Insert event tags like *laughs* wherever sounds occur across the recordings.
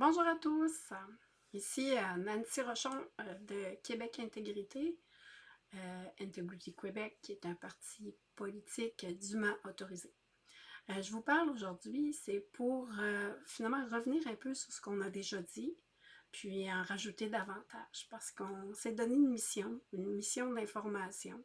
Bonjour à tous, ici euh, Nancy Rochon euh, de Québec Intégrité, euh, Integrity Québec qui est un parti politique dûment autorisé. je vous parle aujourd'hui, c'est pour finalement revenir un peu sur ce qu'on a déjà dit, puis en rajouter davantage, parce qu'on s'est donné une mission, une mission d'information,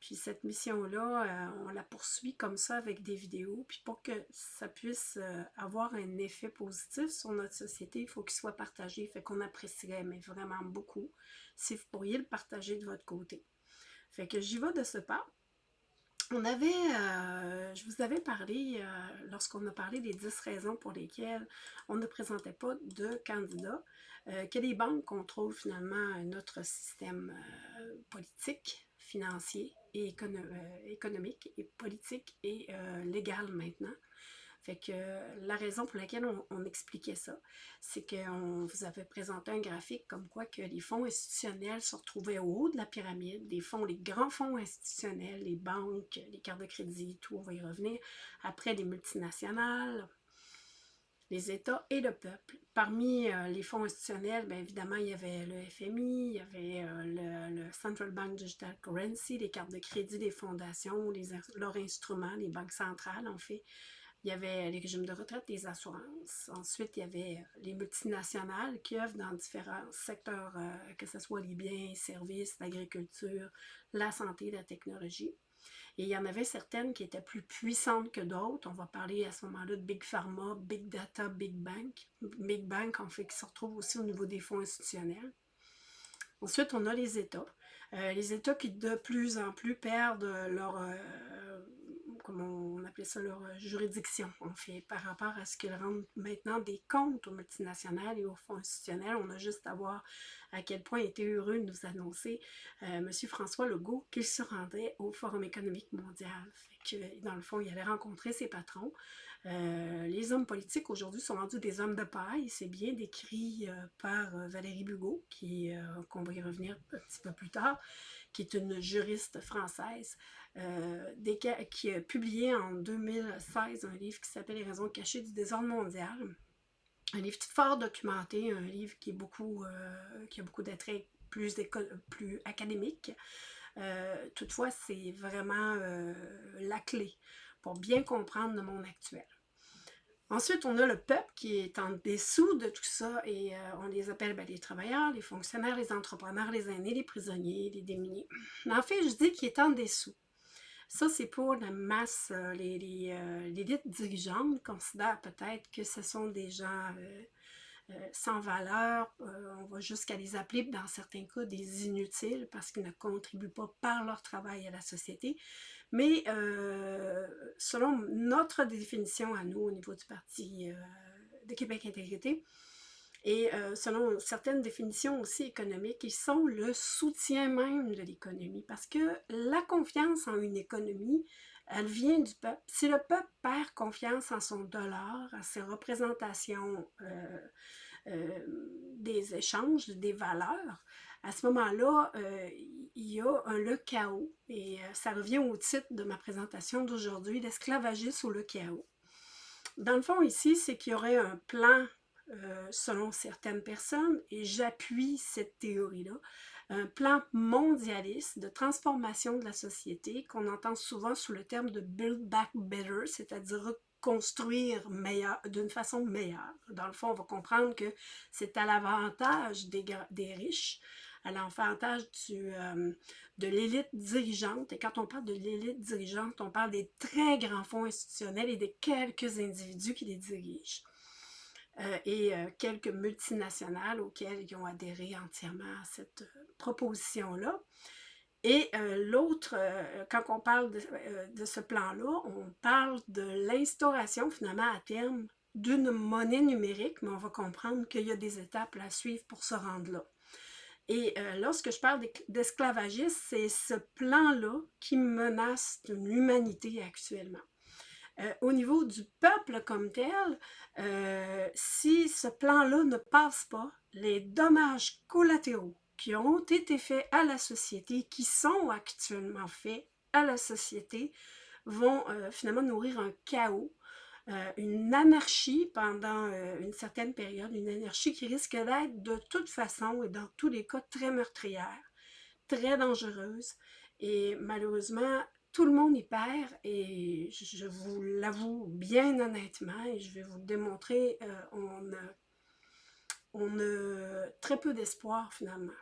puis cette mission-là, euh, on la poursuit comme ça avec des vidéos. Puis pour que ça puisse euh, avoir un effet positif sur notre société, il faut qu'il soit partagé. Fait qu'on apprécierait, mais vraiment beaucoup, si vous pourriez le partager de votre côté. Fait que j'y vais de ce pas. On avait, euh, je vous avais parlé, lorsqu'on a parlé des 10 raisons pour lesquelles on ne présentait pas de candidats, que les banques contrôlent finalement notre système politique, financier et euh, économique et politique et euh, légal maintenant. Fait que la raison pour laquelle on, expliquait ça, c'est qu'on vous avait présenté un graphique comme quoi que les fonds institutionnels se retrouvaient au haut de la pyramide, les fonds, les grands fonds institutionnels, les banques, les cartes de crédit, tout, on va y revenir. Après, les multinationales, les États et le peuple. Parmi euh, les fonds institutionnels, bien évidemment, il y avait le FMI, il y avait euh, le, Central Bank Digital Currency, les cartes de crédit des fondations, les, leurs instruments, les banques centrales, en fait. Il y avait les régimes de retraite, les assurances. Ensuite, il y avait euh, les multinationales qui œuvrent dans différents secteurs, que ce soit les biens, services, l'agriculture, la santé, la technologie. Et il y en avait certaines qui étaient plus puissantes que d'autres. On va parler à ce moment-là de Big Pharma, Big Data, Big Bank. Big Bank, en fait, qui se retrouve aussi au niveau des fonds institutionnels. Ensuite, on a les États. Euh, les États qui de plus en plus perdent leur, euh, appelait ça, leur juridiction, en fait, par rapport à ce qu'ils rendent maintenant des comptes aux multinationales et aux fonds institutionnels. On a juste à voir à quel point était heureux de nous annoncer euh, M. François Legault qu'il se rendait au Forum économique mondial. Que, dans le fond, il allait rencontrer ses patrons. Euh, les hommes politiques aujourd'hui sont rendus des hommes de paille. C'est bien décrit euh, par Valérie Bugot, qui qu'on va y revenir un petit peu plus tard, qui est une juriste française, qui a publié en 2016 un livre qui s'appelle Les raisons cachées du désordre mondial un livre fort documenté, un livre qui, est beaucoup, euh, qui a beaucoup d'attraits plus, plus académiques. Euh, toutefois, c'est vraiment euh, la clé pour bien comprendre le monde actuel. Ensuite, on a le peuple qui est en dessous de tout ça et on les appelle ben, les travailleurs, les fonctionnaires, les entrepreneurs, les aînés, les prisonniers, les démunis. Mais en fait, je dis qu'il est en dessous. Ça, c'est pour la masse, euh, euh, l'élite dirigeante considère peut-être que ce sont des gens euh, sans valeur, on va jusqu'à les appeler dans certains cas des inutiles parce qu'ils ne contribuent pas par leur travail à la société. Mais selon notre définition à nous au niveau du Parti de Québec Intégrité, et euh, selon certaines définitions aussi économiques, ils sont le soutien même de l'économie parce que la confiance en une économie, elle vient du peuple. Si le peuple perd confiance en son dollar, à ses représentations euh, euh, des échanges, des valeurs, à ce moment-là, il y a un, le chaos. Et ça revient au titre de ma présentation d'aujourd'hui, l'esclavagisme ou le chaos. Dans le fond, ici, c'est qu'il y aurait un plan euh, selon certaines personnes, et j'appuie cette théorie-là, un plan mondialiste de transformation de la société qu'on entend souvent sous le terme de « build back better », c'est-à-dire reconstruire d'une façon meilleure. Dans le fond, on va comprendre que c'est à l'avantage des, riches, à l'avantage euh, de l'élite dirigeante. Et quand on parle de l'élite dirigeante, on parle des très grands fonds institutionnels et des quelques individus qui les dirigent. Euh, et euh, quelques multinationales auxquelles ils ont adhéré entièrement à cette proposition-là. Et l'autre, quand on parle de, ce plan-là, on parle de l'instauration finalement à terme d'une monnaie numérique, mais on va comprendre qu'il y a des étapes à suivre pour se rendre là. Et lorsque je parle d'esclavagisme, c'est ce plan-là qui menace l'humanité actuellement. Euh, au niveau du peuple comme tel, euh, si ce plan-là ne passe pas, les dommages collatéraux qui ont été faits à la société, qui sont actuellement faits à la société, vont euh, finalement nourrir un chaos euh, une anarchie pendant euh, une certaine période, une anarchie qui risque d'être de toute façon et dans tous les cas très meurtrière, très dangereuse et malheureusement tout le monde y perd et je vous l'avoue bien honnêtement et je vais vous le démontrer, euh, on, a, on a très peu d'espoir finalement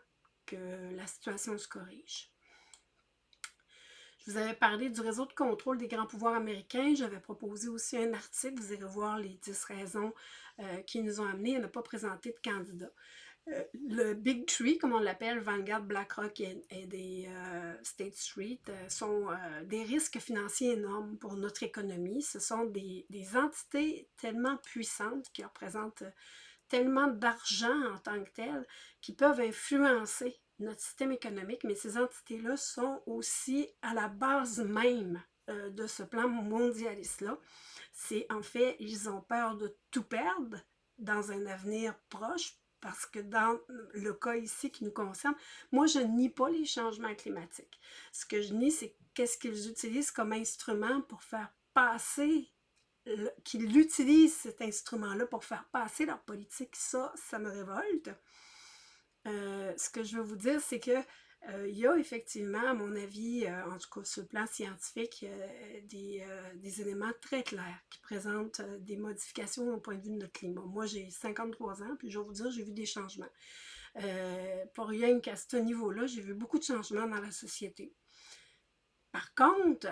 que la situation se corrige. Vous avais parlé du réseau de contrôle des grands pouvoirs américains. J'avais proposé aussi un article. Vous irez voir les 10 raisons euh, qui nous ont amenés à ne pas présenter de candidats. Euh, le Big Tree, comme on l'appelle, Vanguard, BlackRock et, des euh, State Street, sont des risques financiers énormes pour notre économie. Ce sont des, des entités tellement puissantes qui représentent tellement d'argent en tant que tel qui peuvent influencer notre système économique, mais ces entités-là sont aussi à la base même euh, de ce plan mondialiste-là. C'est en fait, ils ont peur de tout perdre dans un avenir proche, parce que dans le cas ici qui nous concerne, moi je nie pas les changements climatiques. Ce que je nie, c'est qu'est-ce qu'ils utilisent comme instrument pour faire passer qu'ils utilisent cet instrument-là pour faire passer leur politique, ça, ça me révolte. Euh, ce que je veux vous dire, c'est que euh, il y a effectivement, à mon avis, euh, en tout cas sur le plan scientifique, des, des, éléments très clairs qui présentent des modifications au point de vue de notre climat. Moi, j'ai 53 ans, puis je vais vous dire, j'ai vu des changements. pour rien qu'à ce niveau-là, j'ai vu beaucoup de changements dans la société. Par contre,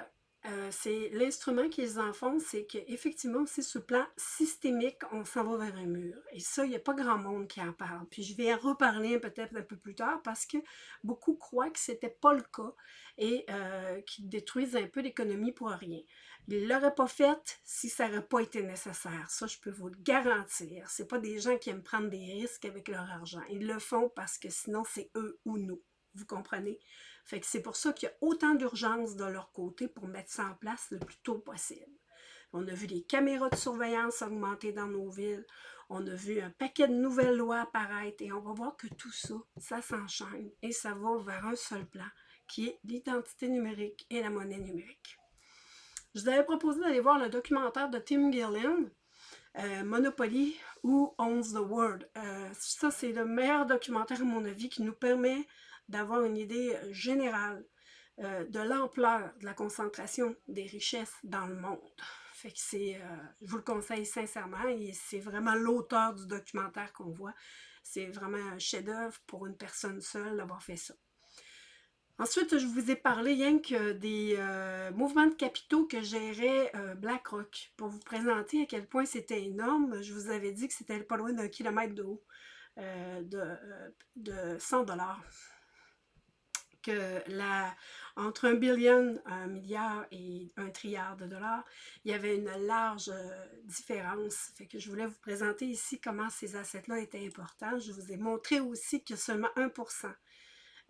euh, c'est l'instrument qu'ils en font, c'est qu'effectivement, c'est ce plan systémique, on s'en va vers un mur. Et ça, il n'y a pas grand monde qui en parle. Puis je vais en reparler peut-être un peu plus tard parce que beaucoup croient que ce n'était pas le cas et euh, qu'ils détruisent un peu l'économie pour rien. Ils ne l'auraient pas fait si ça n'aurait pas été nécessaire. Ça, je peux vous le garantir. Ce pas des gens qui aiment prendre des risques avec leur argent. Ils le font parce que sinon, c'est eux ou nous. Vous comprenez? Fait que c'est pour ça qu'il y a autant d'urgence de leur côté pour mettre ça en place le plus tôt possible. On a vu les caméras de surveillance augmenter dans nos villes. On a vu un paquet de nouvelles lois apparaître et on va voir que tout ça, ça s'enchaîne et ça va vers un seul plan qui est l'identité numérique et la monnaie numérique. Je vous avais proposé d'aller voir le documentaire de Tim Gillian, euh, Monopoly ou Owns the World. Euh, ça, c'est le meilleur documentaire, à mon avis, qui nous permet d'avoir une idée euh, générale euh, de l'ampleur de la concentration des richesses dans le monde. C'est, euh, je vous le conseille sincèrement, et c'est vraiment l'auteur du documentaire qu'on voit. C'est vraiment un chef-d'œuvre pour une personne seule d'avoir fait ça. Ensuite, je vous ai parlé rien que des mouvements de capitaux que gérait BlackRock pour vous présenter à quel point c'était énorme. Je vous avais dit que c'était pas loin d'un kilomètre de haut de 100 dollars que entre un billion, un milliard et un trilliard de dollars, il y avait une large euh, différence. Fait que je voulais vous présenter ici comment ces assets-là étaient importants. Je vous ai montré aussi a seulement 1%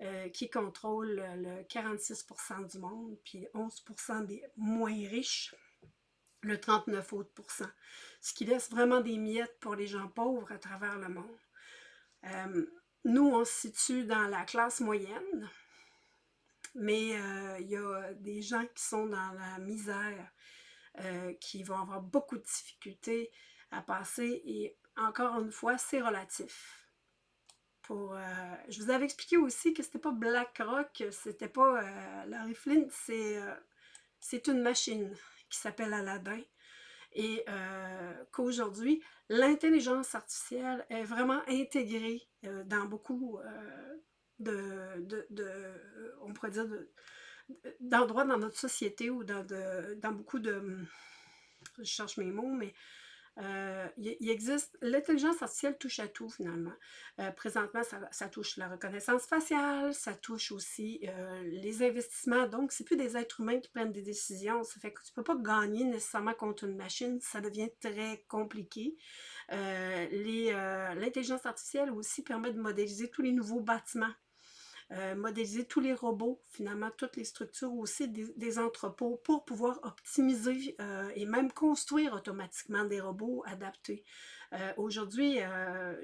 euh, qui contrôle le 46% du monde, puis 11% des moins riches, le 39 autres ce qui laisse vraiment des miettes pour les gens pauvres à travers le monde. Euh, nous, on se situe dans la classe moyenne, mais euh, il y a des gens qui sont dans la misère, euh, qui vont avoir beaucoup de difficultés à passer et encore une fois, c'est relatif. Pour, euh, je vous avais expliqué aussi que c'était pas BlackRock, c'était pas Larry Flint, c'est une machine qui s'appelle Aladdin et qu'aujourd'hui, l'intelligence artificielle est vraiment intégrée dans beaucoup de, on pourrait dire, d'endroits dans notre société ou dans, dans beaucoup de, je cherche mes mots, mais euh, il, existe, l'intelligence artificielle touche à tout finalement. Euh, présentement, ça, touche la reconnaissance faciale, ça touche aussi euh, les investissements. Donc, c'est plus des êtres humains qui prennent des décisions. Ça fait que tu ne peux pas gagner nécessairement contre une machine. Ça devient très compliqué. L'intelligence artificielle aussi permet de modéliser tous les nouveaux bâtiments euh, modéliser tous les robots, finalement toutes les structures aussi des, entrepôts pour pouvoir optimiser euh, et même construire automatiquement des robots adaptés. Euh, aujourd'hui,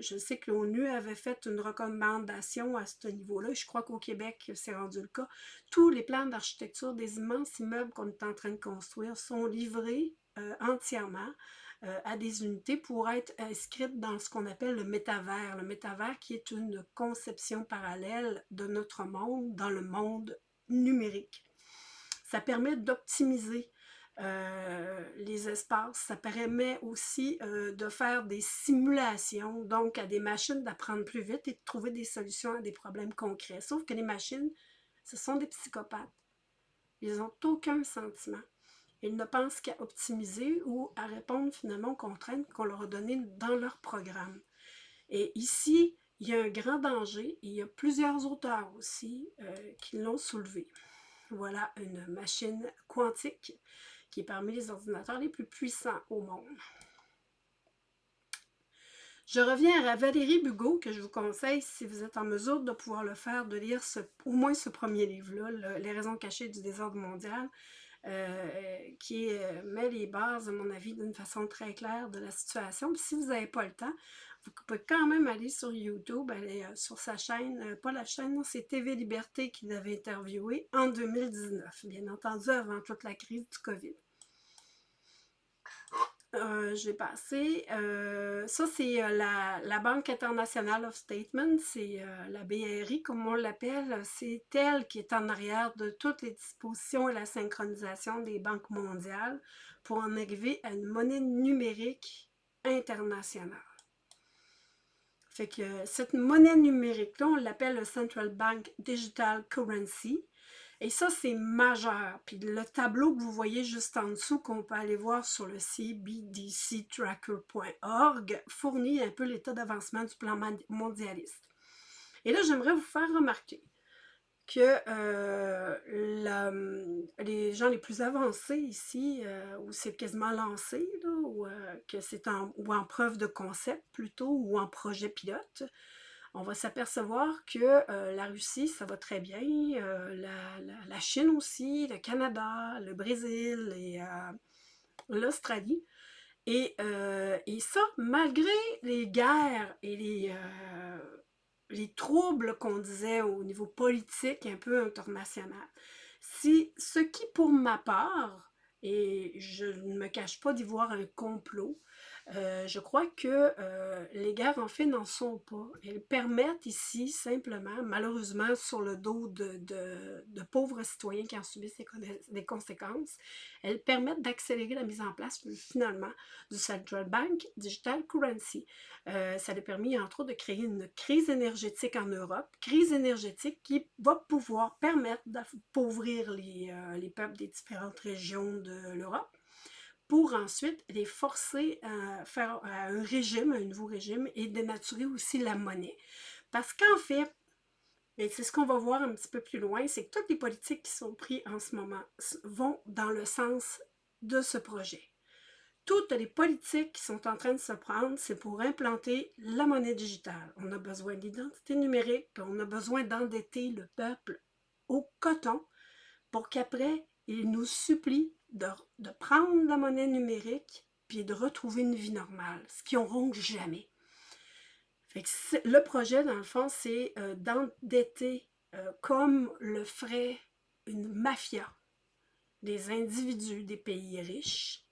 je sais que l'ONU avait fait une recommandation à ce niveau-là. Je crois qu'au Québec, c'est rendu le cas. Tous les plans d'architecture des immenses immeubles qu'on est en train de construire sont livrés entièrement à des unités pour être inscrites dans ce qu'on appelle le métavers. Le métavers qui est une conception parallèle de notre monde dans le monde numérique. Ça permet d'optimiser euh, les espaces. Ça permet aussi euh, de faire des simulations, donc à des machines d'apprendre plus vite et de trouver des solutions à des problèmes concrets. Sauf que les machines, ce sont des psychopathes. Ils n'ont aucun sentiment. Ils ne pensent qu'à optimiser ou à répondre finalement aux contraintes qu'on leur a données dans leur programme. Et ici, il y a un grand danger et il y a plusieurs auteurs aussi euh, qui l'ont soulevé. Voilà une machine quantique qui est parmi les ordinateurs les plus puissants au monde. Je reviens à Valérie Bugot, que je vous conseille, si vous êtes en mesure de pouvoir le faire, de lire au moins ce premier livre-là, Les raisons cachées du désordre mondial, qui euh, met les bases, à mon avis, d'une façon très claire de la situation. si vous n'avez pas le temps, vous pouvez quand même aller sur YouTube, euh, sur sa chaîne, pas la chaîne, c'est TV Liberté qui l'avait interviewé en 2019, bien entendu avant toute la crise du COVID. Euh, j'ai passé. Euh, ça, c'est euh, la, Banque internationale of Statement, c'est la BRI, comme on l'appelle. C'est elle qui est en arrière de toutes les dispositions et la synchronisation des banques mondiales pour en arriver à une monnaie numérique internationale. Fait que cette monnaie numérique-là, on l'appelle le Central Bank Digital Currency. Et ça, c'est majeur. Puis le tableau que vous voyez juste en dessous, qu'on peut aller voir sur le cbdctracker.org, fournit un peu l'état d'avancement du plan mondialiste. Et là, j'aimerais vous faire remarquer que euh, les gens les plus avancés ici, euh, où c'est quasiment lancé, ou euh, que c'est en, ou en preuve de concept plutôt, ou en projet pilote, on va s'apercevoir que euh, la Russie, ça va très bien, euh, la, Chine aussi, le Canada, le Brésil et euh, l'Australie. Et, ça, malgré les guerres et les, les troubles qu'on disait au niveau politique un peu international. Si, ce qui, pour ma part, et je ne me cache pas d'y voir un complot, euh, je crois que euh, les guerres, en fait, n'en sont pas. Elles permettent ici, simplement, malheureusement, sur le dos de, pauvres citoyens qui en subissent des conséquences, elles permettent d'accélérer la mise en place, finalement, du Central Bank Digital Currency. Euh, ça a permis, entre autres, de créer une crise énergétique en Europe, crise énergétique qui va pouvoir permettre d'appauvrir les peuples des différentes régions de l'Europe pour ensuite les forcer à faire un régime, un nouveau régime, et dénaturer aussi la monnaie. Parce qu'en fait, et c'est ce qu'on va voir un petit peu plus loin, c'est que toutes les politiques qui sont prises en ce moment vont dans le sens de ce projet. Toutes les politiques qui sont en train de se prendre, c'est pour implanter la monnaie digitale. On a besoin d'identité numérique, on a besoin d'endetter le peuple au coton pour qu'après, il nous supplie de, prendre la monnaie numérique puis de retrouver une vie normale, ce qu'ils n'auront jamais. le projet, dans le fond, c'est euh, d'endetter euh, comme le ferait une mafia des individus des pays riches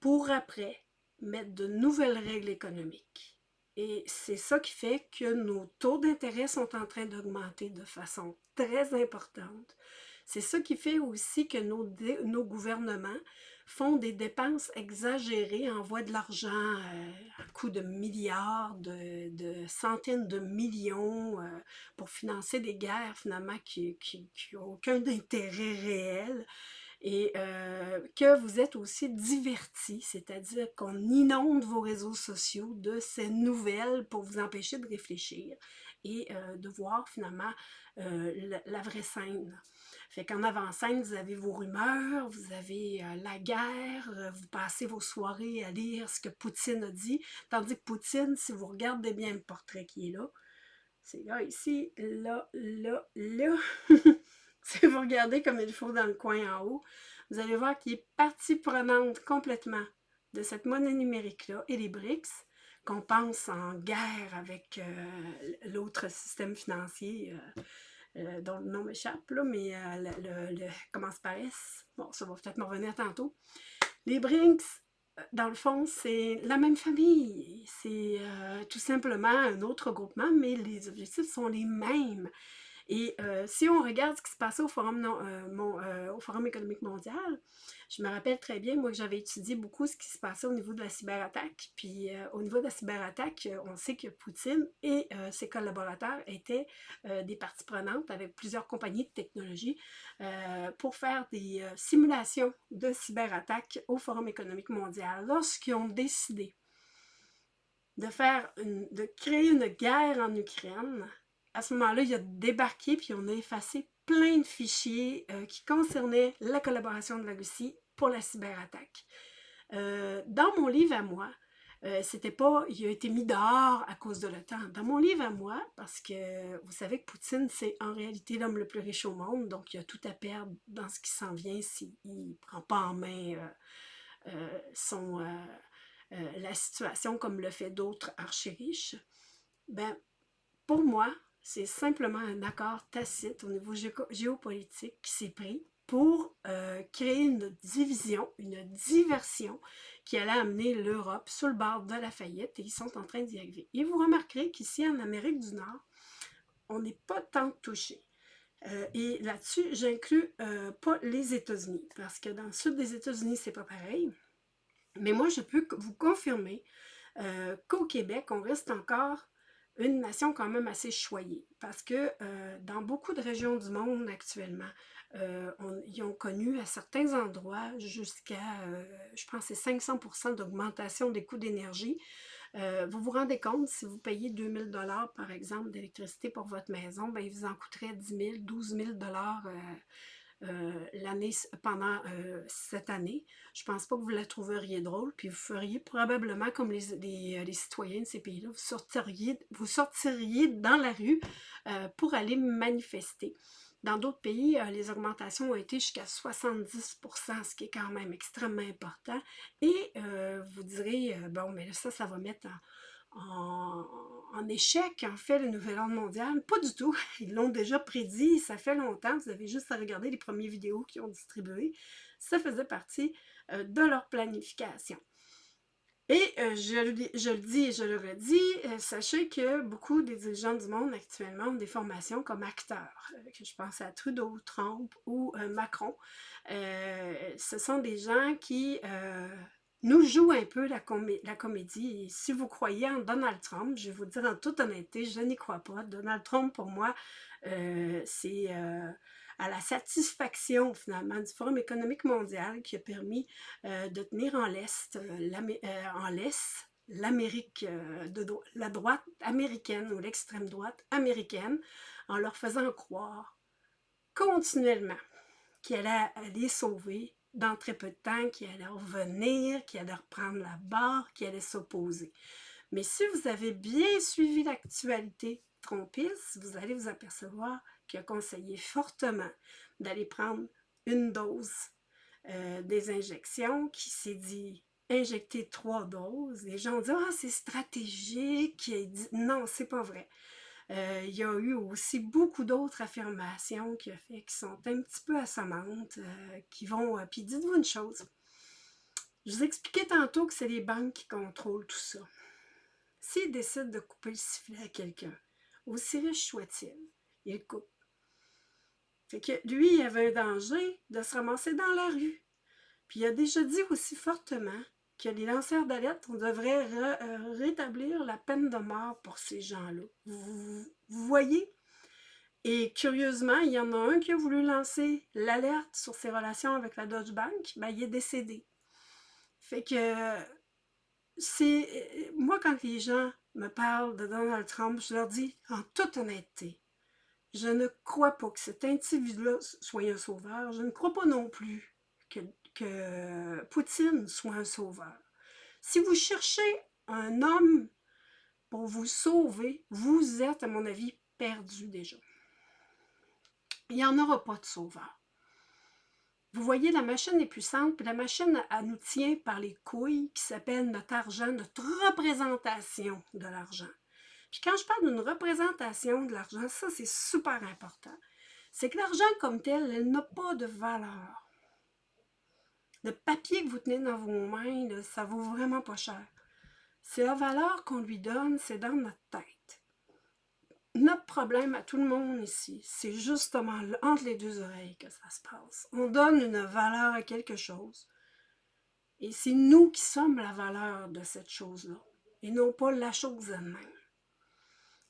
pour après mettre de nouvelles règles économiques. Et c'est ça qui fait que nos taux d'intérêt sont en train d'augmenter de façon très importante. C'est ça qui fait aussi que nos, gouvernements font des dépenses exagérées, envoient de l'argent euh, à coût de milliards, de, centaines de millions euh, pour financer des guerres finalement qui n'ont aucun intérêt réel et euh, que vous êtes aussi divertis, c'est-à-dire qu'on inonde vos réseaux sociaux de ces nouvelles pour vous empêcher de réfléchir et de voir finalement la, vraie scène. Fait qu'en avant-scène, vous avez vos rumeurs, vous avez euh, la guerre, euh, vous passez vos soirées à lire ce que Poutine a dit. Tandis que Poutine, si vous regardez bien le portrait qui est là, c'est là, ici, là, là, là. *laughs* si vous regardez comme il faut dans le coin en haut, vous allez voir qu'il est partie prenante complètement de cette monnaie numérique-là et les BRICS, qu'on pense en guerre avec euh, l'autre système financier dont le nom m'échappe, mais euh, le, commence par S. Bon, ça va peut-être me revenir tantôt. Les Brinks, dans le fond, c'est la même famille. C'est euh, tout simplement un autre groupement, mais les objectifs sont les mêmes. Et euh, si on regarde ce qui se passait au Forum, euh, euh, au Forum économique mondial, je me rappelle très bien, moi, que j'avais étudié beaucoup ce qui se passait au niveau de la cyberattaque. Puis au niveau de la cyberattaque, on sait que Poutine et ses collaborateurs étaient des parties prenantes avec plusieurs compagnies de technologie pour faire des simulations de cyberattaque au Forum économique mondial. Lorsqu'ils ont décidé de faire de créer une guerre en Ukraine, à ce moment-là, il a débarqué puis on a effacé plein de fichiers euh, qui concernaient la collaboration de la Russie pour la cyberattaque. Euh, dans mon livre à moi, euh, c'était pas, il a été mis dehors à cause de l'OTAN. Dans mon livre à moi, parce que vous savez que Poutine, c'est en réalité l'homme le plus riche au monde, donc il a tout à perdre dans ce qui s'en vient s'il ne prend pas en main son, la situation comme le fait d'autres archi-riches. Ben, pour moi, c'est simplement un accord tacite au niveau géopolitique qui s'est pris pour euh, créer une division, une diversion qui allait amener l'Europe sur le bord de la faillite et ils sont en train d'y arriver. Et vous remarquerez qu'ici en Amérique du Nord, on n'est pas tant touché. Euh, et là-dessus, j'inclus euh, pas les États-Unis, parce que dans le sud des États-Unis, c'est pas pareil. Mais moi, je peux vous confirmer qu'au Québec, on reste encore une nation quand même assez choyée parce que euh, dans beaucoup de régions du monde actuellement, euh, ils ont connu à certains endroits jusqu'à, euh, je pense, c'est 500% d'augmentation des coûts d'énergie. vous vous rendez compte, si vous payez 2000 dollars par exemple d'électricité pour votre maison, ben, il vous en coûterait 10 000, 12 000 dollars euh, l'année pendant euh, cette année. Je pense pas que vous la trouveriez drôle, puis vous feriez probablement comme les, les, euh, citoyens de ces pays-là, vous sortiriez, vous sortiriez dans la rue pour aller manifester. Dans d'autres pays, les augmentations ont été jusqu'à 70% ce qui est quand même extrêmement important. Et vous direz, bon, mais ça, ça va mettre en, en, échec, en fait, le nouvel ordre mondial. Pas du tout. *laughs* Ils l'ont déjà prédit, ça fait longtemps. Vous avez juste à regarder les premières vidéos qu'ils ont distribuées. Ça faisait partie euh, de leur planification. Et euh, je, le dis et je le redis, euh, sachez que beaucoup des dirigeants du monde actuellement ont des formations comme acteurs. que je pense à Trudeau, Trump ou Macron. ce sont des gens qui nous joue un peu la, comédie. Si vous croyez en Donald Trump, je vais vous dire en toute honnêteté, je n'y crois pas. Donald Trump, pour moi, euh, c'est euh, à la satisfaction, finalement, du Forum économique mondial qui a permis euh, de tenir en l'Est, en l'Est, l'Amérique, de la droite américaine ou l'extrême droite américaine, en leur faisant croire continuellement qu'elle allait les sauver dans très peu de temps, qui allait revenir, qui allait reprendre la barre, qui allait s'opposer. Mais si vous avez bien suivi l'actualité trompiste, vous allez vous apercevoir qu'il a conseillé fortement d'aller prendre une dose euh, des injections, qui s'est dit injecter trois doses. Les gens dit « Ah, c'est stratégique ». dit « Non, c'est pas vrai ». Euh, il y a eu aussi beaucoup d'autres affirmations qui, fait, qui sont un petit peu assommantes, euh, qui vont... Euh, puis dites-vous une chose, je vous expliquais tantôt que c'est les banques qui contrôlent tout ça. S'ils décident de couper le sifflet à quelqu'un, aussi riche soit-il, il coupe. Fait que lui, il avait un danger de se ramasser dans la rue. Puis il a déjà dit aussi fortement que les lanceurs d'alerte, on devrait euh, rétablir la peine de mort pour ces gens-là. Vous, voyez? Et curieusement, il y en a un qui a voulu lancer l'alerte sur ses relations avec la Dodge Bank, ben, il est décédé. Fait que c'est... Moi, quand les gens me parlent de Donald Trump, je leur dis en toute honnêteté, je ne crois pas que cet individu-là soit un sauveur. Je ne crois pas non plus que que Poutine soit un sauveur. Si vous cherchez un homme pour vous sauver, vous êtes, à mon avis, perdu déjà. Il n'y en aura pas de sauveur. Vous voyez, la machine est puissante, puis la machine, elle nous tient par les couilles, qui s'appelle notre argent, notre représentation de l'argent. Puis quand je parle d'une représentation de l'argent, ça c'est super important. C'est que l'argent comme tel, elle n'a pas de valeur Le papier que vous tenez dans vos mains, là, ça vaut vraiment pas cher. C'est la valeur qu'on lui donne, c'est dans notre tête. Notre problème à tout le monde ici, c'est justement entre les deux oreilles que ça se passe. On donne une valeur à quelque chose. Et c'est nous qui sommes la valeur de cette chose-là, et non pas la chose elle-même.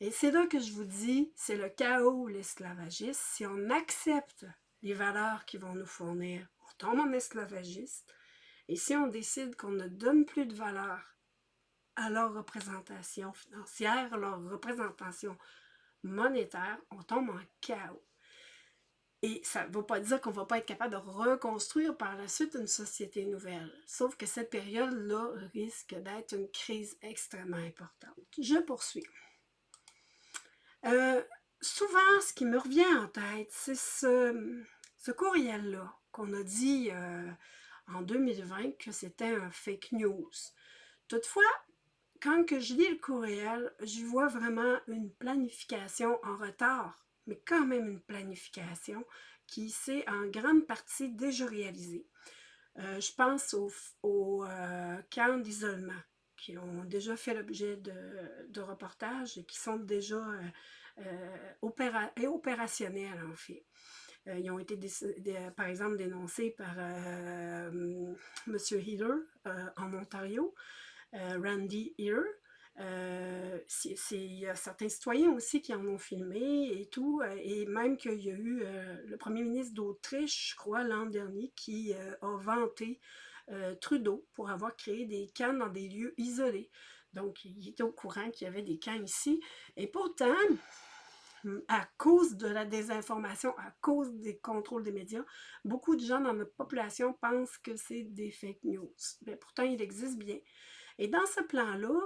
Et c'est là que je vous dis, c'est le chaos l'esclavagisme. Si on accepte les valeurs qui vont nous fournir, tombe en esclavagiste. Et si on décide qu'on ne donne plus de valeur à leur représentation financière, leur représentation monétaire, on tombe en chaos. Et ça ne veut pas dire qu'on ne va pas être capable de reconstruire par la suite une société nouvelle. Sauf que cette période-là risque d'être une crise extrêmement importante. Je poursuis. Euh, souvent, ce qui me revient en tête, c'est ce, ce courriel-là qu'on a dit euh, en 2020 que c'était un fake news. Toutefois, quand je lis le courriel, je vois vraiment une planification en retard, mais quand même une planification qui s'est en grande partie déjà réalisée. Euh, je pense aux, euh, camps d'isolement qui ont déjà fait l'objet de, reportages et qui sont déjà opérationnels en fait. Ils ont été, par exemple, dénoncés par M. Healer en Ontario. Euh, Randy. Euh, il y a certains citoyens aussi qui en ont filmé et tout, euh, et même qu'il y a eu le premier ministre d'Autriche, je crois, l'an dernier, qui a vanté Trudeau pour avoir créé des camps dans des lieux isolés. Donc, il était au courant qu'il y avait des camps ici. Et pourtant, à cause de la désinformation, à cause des contrôles des médias, beaucoup de gens dans notre population pensent que c'est des fake news. Mais pourtant, il existe bien. Et dans ce plan-là,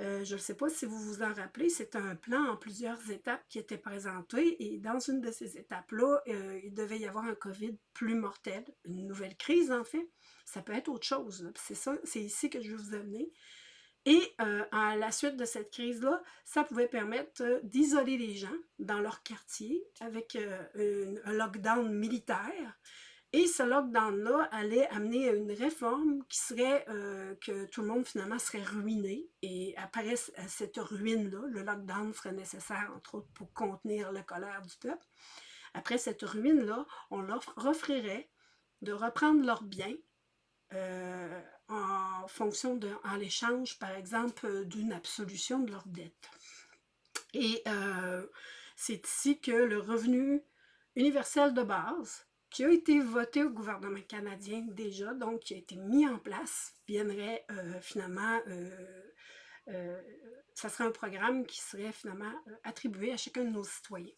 euh, je ne sais pas si vous vous en rappelez, c'est un plan en plusieurs étapes qui était présenté et dans une de ces étapes-là, euh, il devait y avoir un COVID plus mortel, une nouvelle crise en fait. Ça peut être autre chose, c'est ça, c'est ici que je vais vous amener. Et euh, à la suite de cette crise-là, ça pouvait permettre d'isoler les gens dans leur quartier avec un lockdown militaire et ce lockdown-là allait amener une réforme qui serait euh, que tout le monde finalement serait ruiné. Et après cette ruine-là, le lockdown serait nécessaire, entre autres, pour contenir la colère du peuple. Après cette ruine-là, on leur offrirait de reprendre leurs biens euh, en fonction de, en l'échange, par exemple, d'une absolution de leurs dettes. Et euh, c'est ici que le revenu universel de base qui a été voté au gouvernement canadien déjà, donc qui a été mis en place, viendrait euh, finalement, euh, euh, ça serait un programme qui serait finalement attribué à chacun de nos citoyens.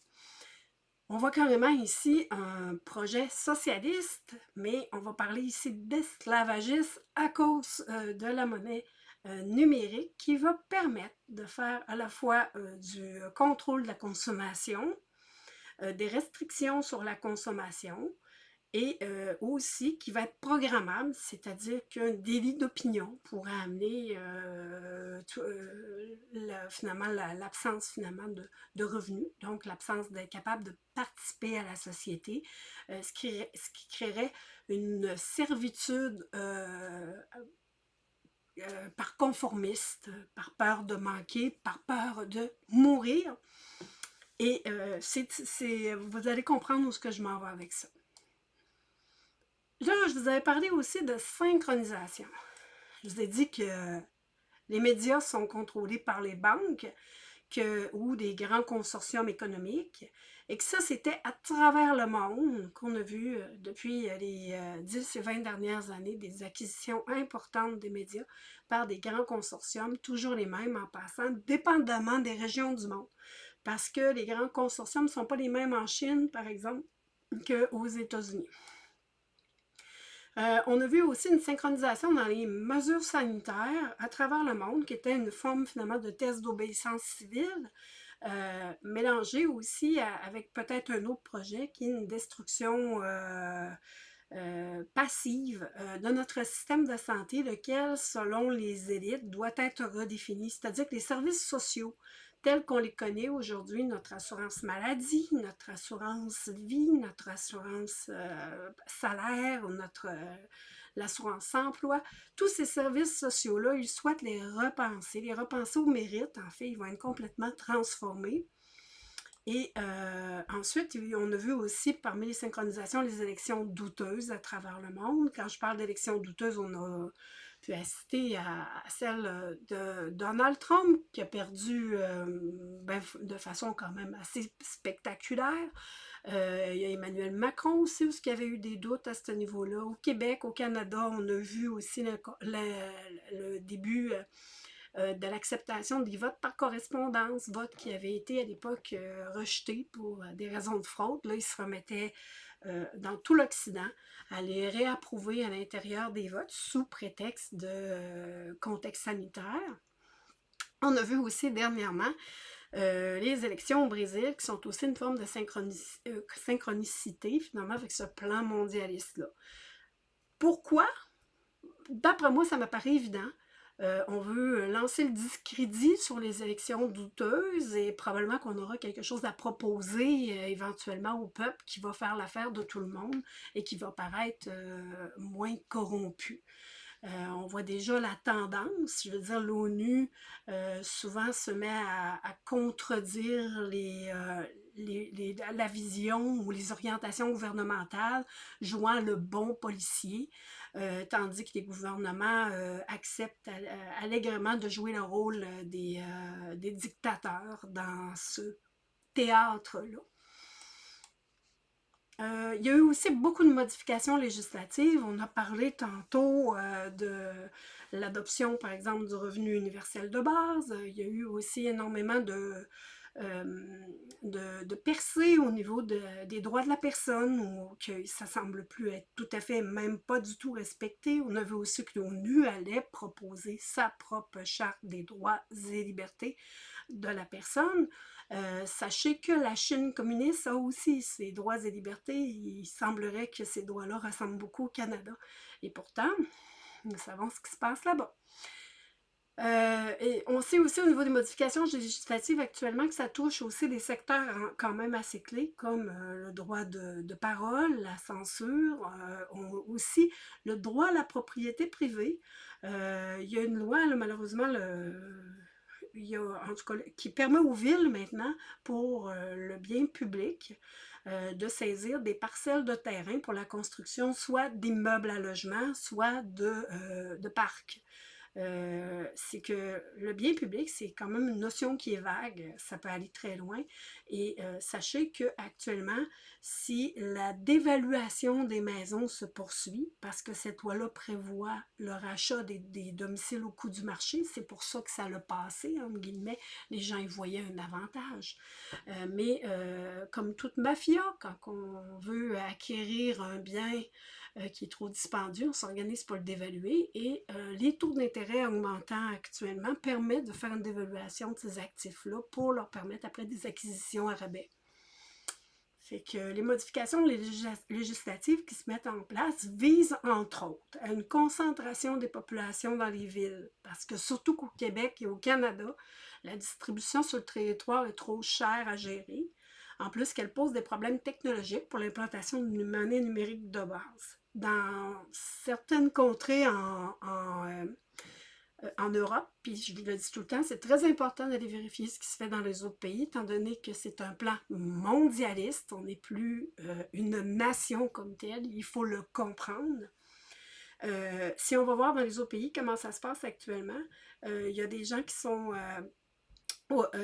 On voit carrément ici un projet socialiste, mais on va parler ici d'esclavagisme à cause de la monnaie numérique qui va permettre de faire à la fois du contrôle de la consommation, des restrictions sur la consommation, et euh, aussi qui va être programmable, c'est-à-dire qu'un délit d'opinion pourrait amener euh, euh, finalement l'absence finalement de, revenus, donc l'absence d'être capable de participer à la société, ce qui, créerait une servitude par conformiste, par peur de manquer, par peur de mourir. Et vous allez comprendre où ce que je m'en vais avec ça. Là, je vous avais parlé aussi de synchronisation. Je vous ai dit que les médias sont contrôlés par les banques que, ou des grands consortiums économiques et que ça, c'était à travers le monde qu'on a vu euh, depuis les 10 euh, et 20 dernières années des acquisitions importantes des médias par des grands consortiums, toujours les mêmes en passant, dépendamment des régions du monde. Parce que les grands consortiums ne sont pas les mêmes en Chine, par exemple, qu'aux États-Unis. Euh, on a vu aussi une synchronisation dans les mesures sanitaires à travers le monde, qui était une forme finalement de test d'obéissance civile, euh, mélangée aussi avec peut-être un autre projet qui est une destruction euh, passive de notre système de santé, lequel, selon les élites, doit être redéfini. C'est-à-dire que les services sociaux tels qu'on les connaît aujourd'hui, notre assurance maladie, notre assurance vie, notre assurance euh, salaire, notre, euh, l'assurance emploi, tous ces services sociaux-là, ils souhaitent les repenser, les repenser au mérite, en fait, ils vont être complètement transformés. Et euh, ensuite, on a vu aussi parmi les synchronisations les élections douteuses à travers le monde. Quand je parle d'élections douteuses, on a pu assister à, celle de Donald Trump qui a perdu euh, ben, de façon quand même assez spectaculaire. Euh, il y a Emmanuel Macron aussi, où il y avait eu des doutes à ce niveau-là. Au Québec, au Canada, on a vu aussi le début euh, de l'acceptation des votes par correspondance, vote qui avait été à l'époque euh, rejeté pour euh, des raisons de fraude. Là, ils se remettaient dans tout l'Occident à les réapprouver à l'intérieur des votes sous prétexte de contexte sanitaire. On a vu aussi dernièrement les élections au Brésil, qui sont aussi une forme de synchronicité, finalement, avec ce plan mondialiste-là. Pourquoi? D'après moi, ça me paraît évident. Euh, on veut lancer le discrédit sur les élections douteuses et probablement qu'on aura quelque chose à proposer euh, éventuellement au peuple qui va faire l'affaire de tout le monde et qui va paraître euh, moins corrompu. on voit déjà la tendance, je veux dire, l'ONU souvent se met à, contredire la vision ou les orientations gouvernementales, jouant le bon policier. Euh, tandis que les gouvernements euh, acceptent euh, allègrement de jouer le rôle des, des dictateurs dans ce théâtre-là. il y a eu aussi beaucoup de modifications législatives. On a parlé tantôt de l'adoption, par exemple, du revenu universel de base. Il y a eu aussi énormément de, de, de, percer au niveau des droits de la personne, ou que ça semble plus être tout à fait, même pas du tout respecté. On a vu aussi que l'ONU allait proposer sa propre charte des droits et libertés de la personne. Euh, sachez que la Chine communiste a aussi ses droits et libertés. Il semblerait que ces droits-là ressemblent beaucoup au Canada. Et pourtant, nous savons ce qui se passe là-bas. Euh, on sait aussi au niveau des modifications législatives actuellement que ça touche aussi des secteurs quand même assez clés comme euh, le droit de, parole, la censure, euh, aussi le droit à la propriété privée. il y a une loi, malheureusement, qui permet aux villes maintenant, pour le bien public, de saisir des parcelles de terrain pour la construction soit d'immeubles à logement, soit de parcs. Euh, c'est que le bien public, c'est quand même une notion qui est vague, ça peut aller très loin. Et euh, sachez qu'actuellement, si la dévaluation des maisons se poursuit, parce que cette loi-là prévoit le rachat des, domiciles au coût du marché, c'est pour ça que ça l'a passé, entre guillemets, les gens y voyaient un avantage. Euh, mais comme toute mafia, quand on veut acquérir un bien euh, qui est trop dispendieux, on s'organise pour le dévaluer et euh, les taux d'intérêt augmentant actuellement permettent de faire une dévaluation de ces actifs-là pour leur permettre après des acquisitions à rabais. Fait que les modifications législatives qui se mettent en place visent entre autres à une concentration des populations dans les villes parce que surtout qu'au Québec et au Canada, la distribution sur le territoire est trop chère à gérer. En plus qu'elle pose des problèmes technologiques pour l'implantation d'une monnaie numérique de base dans certaines contrées en, euh, en, Europe, puis je vous le dis tout le temps, c'est très important d'aller vérifier ce qui se fait dans les autres pays, étant donné que c'est un plan mondialiste, on n'est plus euh, une nation comme telle, il faut le comprendre. Euh, si on va voir dans les autres pays comment ça se passe actuellement, il y a des gens qui sont euh,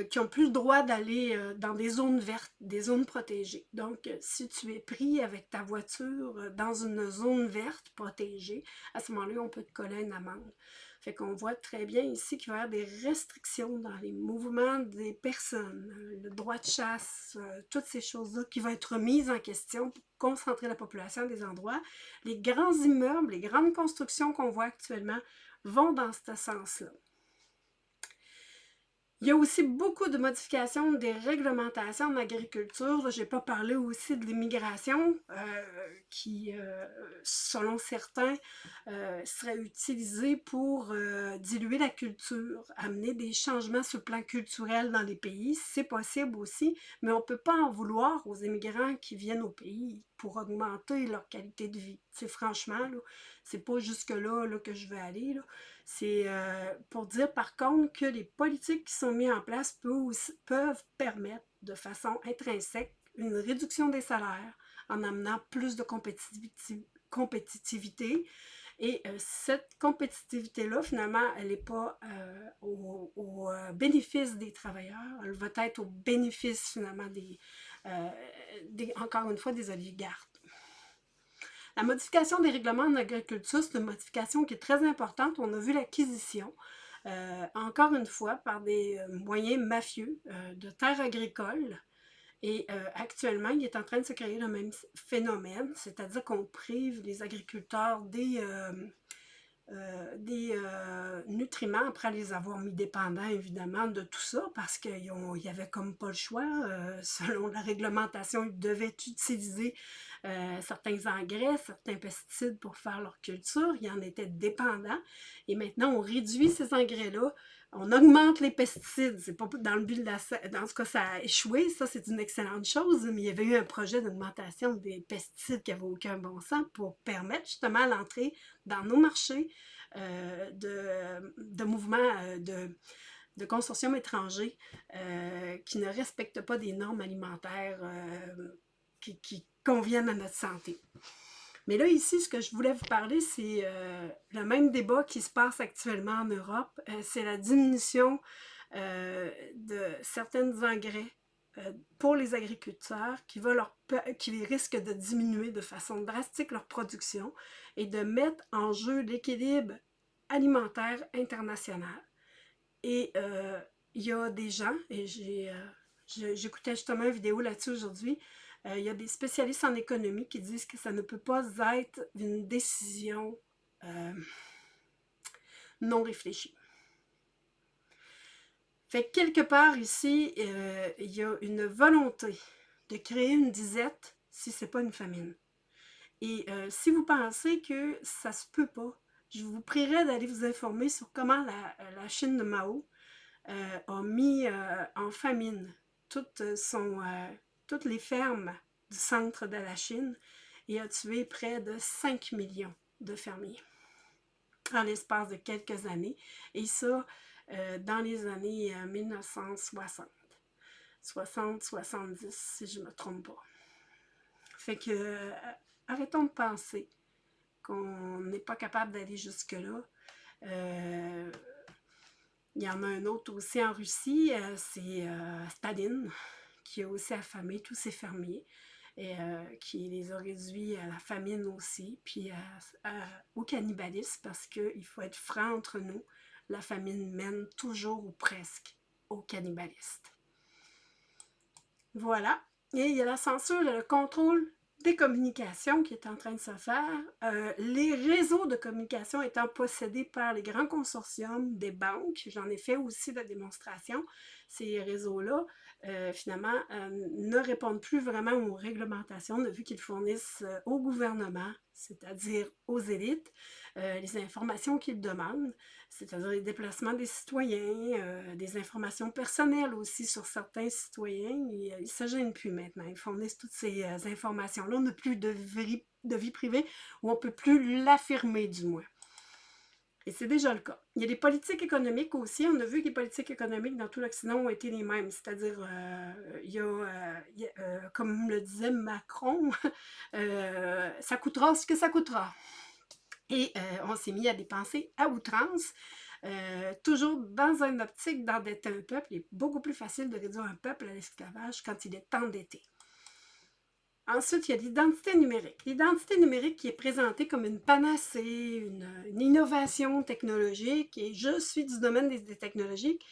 qui n'ont plus le droit d'aller euh, dans des zones vertes, des zones protégées. Donc, euh, si tu es pris avec ta voiture dans une zone verte protégée, à ce moment-là, on peut te coller une amende. Fait qu'on voit très bien ici qu'il va y avoir des restrictions dans les mouvements des personnes, le droit de chasse, toutes ces choses-là qui vont être mises en question pour concentrer la population à des endroits. Les grands immeubles, les grandes constructions qu'on voit actuellement vont dans ce sens-là. Il y a aussi beaucoup de modifications des réglementations en agriculture. Je n'ai pas parlé aussi de l'immigration euh, qui, euh, selon certains, euh, serait utilisée pour diluer la culture, amener des changements sur le plan culturel dans les pays. C'est possible aussi, mais on ne peut pas en vouloir aux immigrants qui viennent au pays pour augmenter leur qualité de vie. C'est franchement, c'est pas jusque-là là, que je veux aller. C'est euh, pour dire par contre que les politiques qui sont mises en place peuvent, permettre de façon intrinsèque une réduction des salaires en amenant plus de compétitivité. Et euh, cette compétitivité-là, finalement, elle n'est pas euh, au, bénéfice des travailleurs, elle va être au bénéfice finalement des, encore une fois, des oligarques. La modification des règlements en agriculture, c'est une modification qui est très importante. On a vu l'acquisition, euh, encore une fois, par des euh, moyens mafieux euh, de terres agricoles. Et actuellement, il est en train de se créer le même phénomène, c'est-à-dire qu'on prive les agriculteurs des, des nutriments après les avoir mis dépendants, évidemment, de tout ça, parce qu'il n'y avait comme pas le choix. *laughs* selon la réglementation, ils devaient utiliser euh, certains engrais, certains pesticides pour faire leur culture. Ils en étaient dépendants. Et maintenant, on réduit ces engrais-là. On augmente les pesticides. C'est pas dans le but de. Dans ce cas, ça a échoué. Ça, c'est une excellente chose. Mais il y avait eu un projet d'augmentation des pesticides qui n'avait aucun bon sens pour permettre justement l'entrée dans nos marchés euh, de, de, mouvements euh, de de consortiums étrangers qui ne respectent pas des normes alimentaires qui, conviennent à notre santé. Mais là, ici, ce que je voulais vous parler, c'est euh, le même débat qui se passe actuellement en Europe. Euh, c'est la diminution euh, de certains engrais pour les agriculteurs qui, va leur, qui risquent de diminuer de façon drastique leur production et de mettre en jeu l'équilibre alimentaire international. Et il y a des gens, et j'écoutais justement une vidéo là-dessus aujourd'hui, il y a des spécialistes en économie qui disent que ça ne peut pas être une décision euh, non réfléchie. Fait quelque part ici, euh, il y a une volonté de créer une disette si ce n'est pas une famine. Et si vous pensez que ça se peut pas, je vous prierai d'aller vous informer sur comment la, Chine de Mao a mis en famine toute son, toutes les fermes du centre de la Chine et a tué près de 5 millions de fermiers en l'espace de quelques années. Et ça, euh, dans les années 1960. 60-70, si je ne me trompe pas. Fait que, euh, arrêtons de penser qu'on n'est pas capable d'aller jusque-là. Euh, il y en a un autre aussi en Russie, c'est Staline qui a aussi affamé tous ses fermiers et euh, qui les a réduits à la famine aussi, puis au cannibalisme, parce qu'il faut être franc entre nous, la famine mène toujours ou presque au cannibalisme. Voilà. Et il y a la censure le contrôle des communications qui est en train de se faire. Euh, les réseaux de communication étant possédés par les grands consortiums des banques, j'en ai fait aussi la démonstration, ces réseaux-là euh, finalement, euh, ne répondent plus vraiment aux réglementations, vu qu'ils fournissent euh, au gouvernement, c'est-à-dire aux élites, les informations qu'ils demandent, c'est-à-dire les déplacements des citoyens, des informations personnelles aussi sur certains citoyens. Ils ne se gênent plus maintenant. Ils fournissent toutes ces informations-là. On n'a plus de vie, de vie privée, ou on ne peut plus l'affirmer du moins. Et c'est déjà le cas. Il y a des politiques économiques aussi. On a vu que les politiques économiques dans tout l'Occident ont été les mêmes. C'est-à-dire, euh, il y a, euh, euh, comme le disait Macron, *laughs* ça coûtera ce que ça coûtera. Et on s'est mis à dépenser à outrance. toujours dans un optique d'endetter un peuple, il est beaucoup plus facile de réduire un peuple à l'esclavage quand il est endetté. Ensuite, il y a l'identité numérique. L'identité numérique qui est présentée comme une panacée, une, innovation technologique, et je suis du domaine des, technologiques,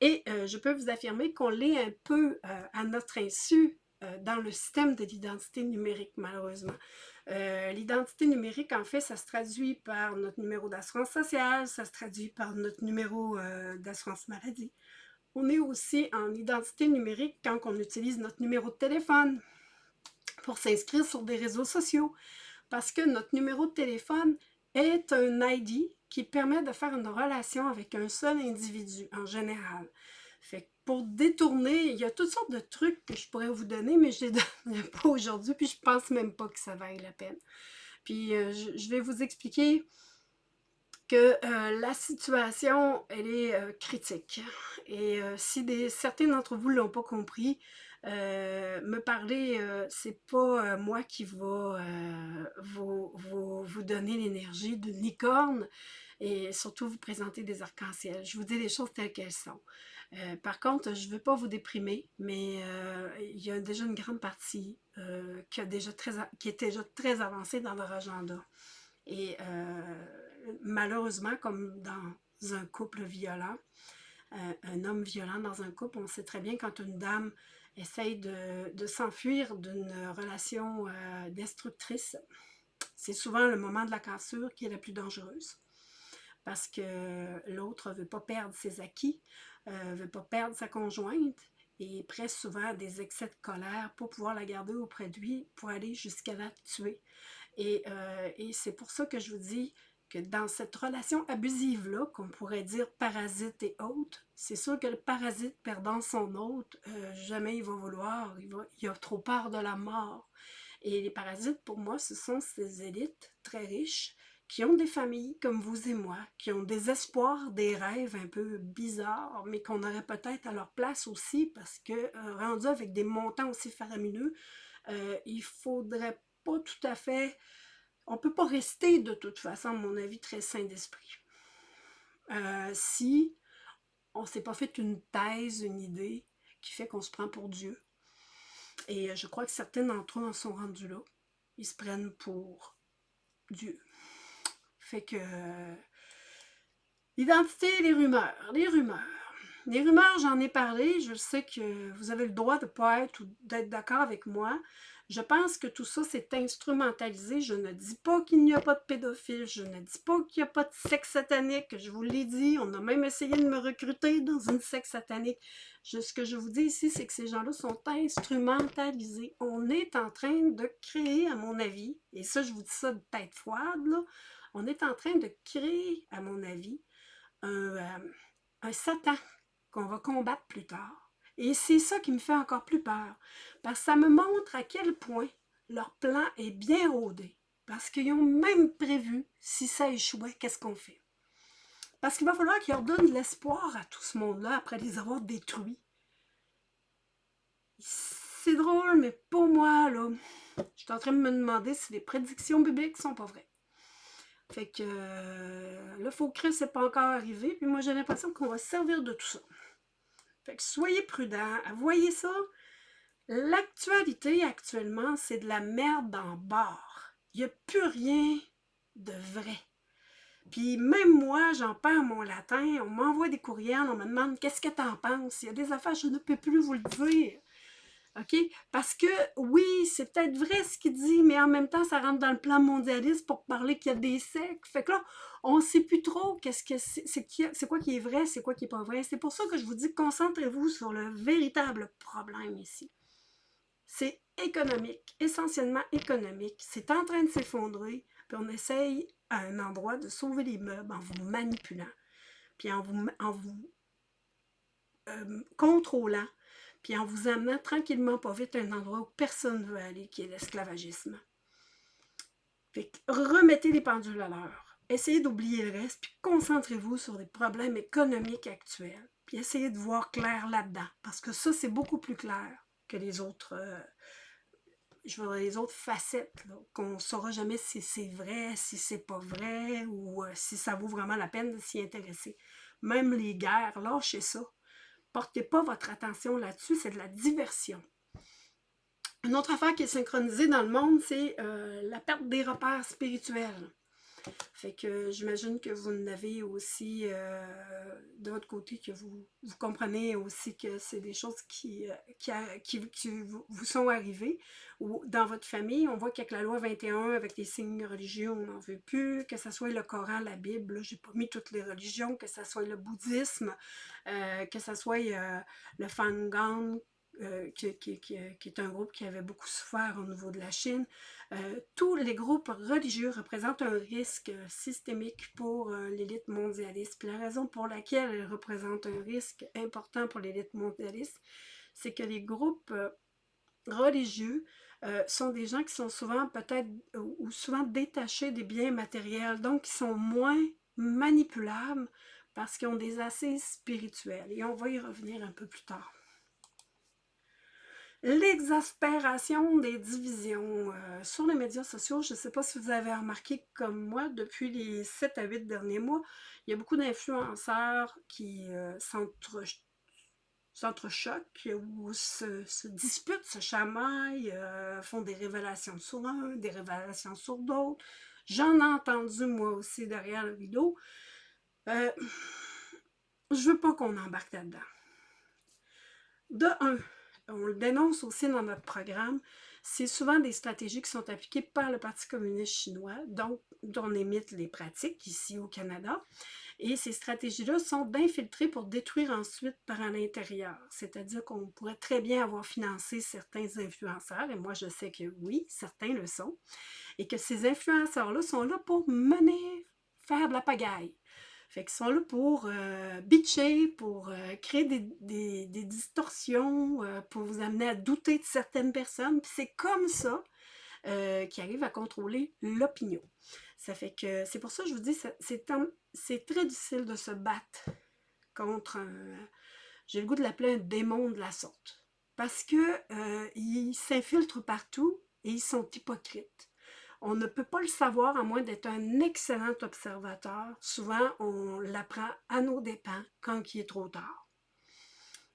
et euh, je peux vous affirmer qu'on l'est un peu euh, à notre insu euh, dans le système de l'identité numérique, malheureusement. l'identité numérique, en fait, ça se traduit par notre numéro d'assurance sociale, ça se traduit par notre numéro d'assurance maladie, On est aussi en identité numérique quand on utilise notre numéro de téléphone pour s'inscrire sur des réseaux sociaux. Parce que notre numéro de téléphone est un ID qui permet de faire une relation avec un seul individu en général. Fait pour détourner, il y a toutes sortes de trucs que je pourrais vous donner, mais je ne les *laughs* donne pas aujourd'hui, puis je pense même pas que ça vaille la peine. Puis euh, je, vais vous expliquer que euh, la situation, elle est euh, critique. Et si des, certains d'entre vous ne l'ont pas compris, me parler, c'est pas moi qui va vous, vous, donner l'énergie d'une licorne et surtout vous présenter des arcs-en-ciel. Je vous dis les choses telles qu'elles sont. Euh, par contre, je ne veux pas vous déprimer, mais euh, il y a déjà une grande partie euh, qui est déjà très avancée dans leur agenda. Et malheureusement, comme dans un couple violent, un homme violent dans un couple, on sait très bien quand une dame essaye de, s'enfuir d'une relation destructrice, c'est souvent le moment de la cassure qui est la plus dangereuse parce que l'autre ne veut pas perdre ses acquis, ne euh, veut pas perdre sa conjointe et prête souvent des excès de colère pour pouvoir la garder auprès de lui, pour aller jusqu'à la tuer. Et, euh, et c'est pour ça que je vous dis que dans cette relation abusive-là, qu'on pourrait dire parasite et hôte, c'est sûr que le parasite perdant son hôte, euh, jamais il va vouloir, il, a trop peur de la mort. Et les parasites, pour moi, ce sont ces élites très riches qui ont des familles comme vous et moi, qui ont des espoirs, des rêves un peu bizarres, mais qu'on aurait peut-être à leur place aussi, parce que euh, rendu avec des montants aussi faramineux, euh, il faudrait pas tout à fait... On peut pas rester de toute façon, à mon avis, très sain d'esprit. Euh, si on s'est pas fait une thèse, une idée, qui fait qu'on se prend pour Dieu. Et je crois que certains d'entre eux en sont rendus là. Ils se prennent pour Dieu. Fait que... L'identité et les rumeurs. Les rumeurs. Les rumeurs, j'en ai parlé. Je sais que vous avez le droit de ne pas être ou d'être d'accord avec moi. Je pense que tout ça, c'est instrumentalisé. Je ne dis pas qu'il n'y a pas de pédophile. Je ne dis pas qu'il n'y a pas de sexe satanique. Je vous l'ai dit. On a même essayé de me recruter dans une sexe satanique. ce que je vous dis ici, c'est que ces gens-là sont instrumentalisés. On est en train de créer, à mon avis, et ça, je vous dis ça de tête froide, là, on est en train de créer, à mon avis, un, euh, Satan qu'on va combattre plus tard. Et c'est ça qui me fait encore plus peur, parce que ça me montre à quel point leur plan est bien rodé, parce qu'ils ont même prévu, si ça échouait, qu'est-ce qu'on fait? Parce qu'il va falloir qu'ils leur donnent de l'espoir à tout ce monde-là après les avoir détruits. C'est drôle, mais pour moi, là, je suis en train de me demander si les prédictions bibliques sont pas vraies. Fait que euh, le faux Christ n'est pas encore arrivé, puis moi j'ai l'impression qu'on va servir de tout ça. Fait que soyez prudents, voyez ça. L'actualité actuellement, c'est de la merde en bord. Il n'y a plus rien de vrai. Puis même moi, j'en perds mon latin, on m'envoie des courriels, on me demande qu'est-ce que tu en penses? Il y a des affaires, je ne peux plus vous le dire. OK? Parce que, oui, c'est peut-être vrai ce qu'il dit, mais en même temps, ça rentre dans le plan mondialiste pour parler qu'il y a des sectes. Fait que là, on ne sait plus trop qu'est-ce que c'est, quoi qui est vrai, c'est quoi qui n'est pas vrai. C'est pour ça que je vous dis, concentrez-vous sur le véritable problème ici. C'est économique, essentiellement économique. C'est en train de s'effondrer, puis on essaye à un endroit de sauver les meubles en vous manipulant, puis en vous, en vous euh, contrôlant, puis en vous amenant tranquillement pas vite à un endroit où personne ne veut aller, qui est l'esclavagisme. remettez les pendules à l'heure. Essayez d'oublier le reste, puis concentrez-vous sur les problèmes économiques actuels. Puis essayez de voir clair là-dedans, parce que ça, c'est beaucoup plus clair que les autres, euh, je veux les autres facettes, qu'on ne saura jamais si c'est vrai, si c'est pas vrai, ou euh, si ça vaut vraiment la peine de s'y intéresser. Même les guerres, lâchez ça. Portez pas votre attention là-dessus, c'est de la diversion. Une autre affaire qui est synchronisée dans le monde, c'est euh, la perte des repères spirituels. Fait que j'imagine que vous n'avez aussi euh, de votre côté que vous, vous comprenez aussi que c'est des choses qui, euh, qui, qui, vous sont arrivées. Ou dans votre famille, on voit qu'avec la loi 21, avec les signes religieux, on n'en veut plus, que ce soit le Coran, la Bible, j'ai pas mis toutes les religions, que ce soit le bouddhisme, euh, que ce soit le Fangang, euh, qui, est un groupe qui avait beaucoup souffert au niveau de la Chine. Euh, tous les groupes religieux représentent un risque systémique pour euh, l'élite mondialiste. La raison pour laquelle elles représentent un risque important pour l'élite mondialiste, c'est que les groupes religieux sont des gens qui sont souvent peut-être ou souvent détachés des biens matériels, donc qui sont moins manipulables parce qu'ils ont des assises spirituelles. Et on va y revenir un peu plus tard l'exaspération des divisions. Euh, sur les médias sociaux, je ne sais pas si vous avez remarqué comme moi, depuis les 7 à 8 derniers mois, il y a beaucoup d'influenceurs qui euh, s'entrechoquent ou se, disputent, se chamaillent, euh, font des révélations sur un, des révélations sur d'autres. J'en ai entendu moi aussi derrière le vidéo. je veux pas qu'on embarque là-dedans. De un, on le dénonce aussi dans notre programme, c'est souvent des stratégies qui sont appliquées par le Parti communiste chinois, donc on imite les pratiques ici au Canada. Et ces stratégies-là sont d'infiltrer pour détruire ensuite par l'intérieur. C'est-à-dire qu'on pourrait très bien avoir financé certains influenceurs, et moi je sais que oui, certains le sont, et que ces influenceurs-là sont là pour mener, faire de la pagaille. Fait qu'ils sont là pour euh, bitcher, pour euh, créer des, distorsions, euh, pour vous amener à douter de certaines personnes. c'est comme ça qu'ils arrivent à contrôler l'opinion. Ça fait que c'est pour ça que je vous dis, c'est très difficile de se battre contre un, j'ai le goût de l'appeler un démon de la sorte. Parce qu'ils s'infiltrent partout et ils sont hypocrites. On ne peut pas le savoir à moins d'être un excellent observateur. Souvent, on l'apprend à nos dépens quand il est trop tard.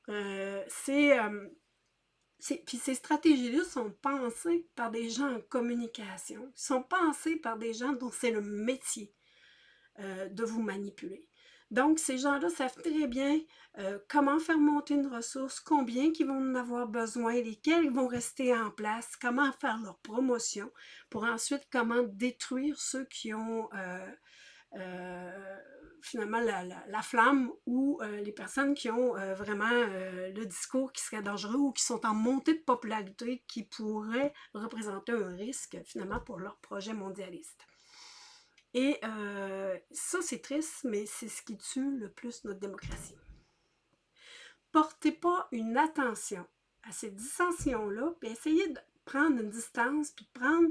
Euh, euh, ces stratégies-là sont pensées par des gens en communication, sont pensées par des gens dont c'est le métier euh, de vous manipuler. Donc, ces gens-là savent très bien euh, comment faire monter une ressource, combien ils vont en avoir besoin, lesquels vont rester en place, comment faire leur promotion, pour ensuite comment détruire ceux qui ont euh, euh, finalement la, flamme ou les personnes qui ont vraiment le discours qui serait dangereux ou qui sont en montée de popularité qui pourrait représenter un risque finalement pour leur projet mondialiste. Et euh, ça, c'est triste, mais c'est ce qui tue le plus notre démocratie. Portez pas une attention à ces dissensions-là, puis essayez de prendre une distance, puis de prendre,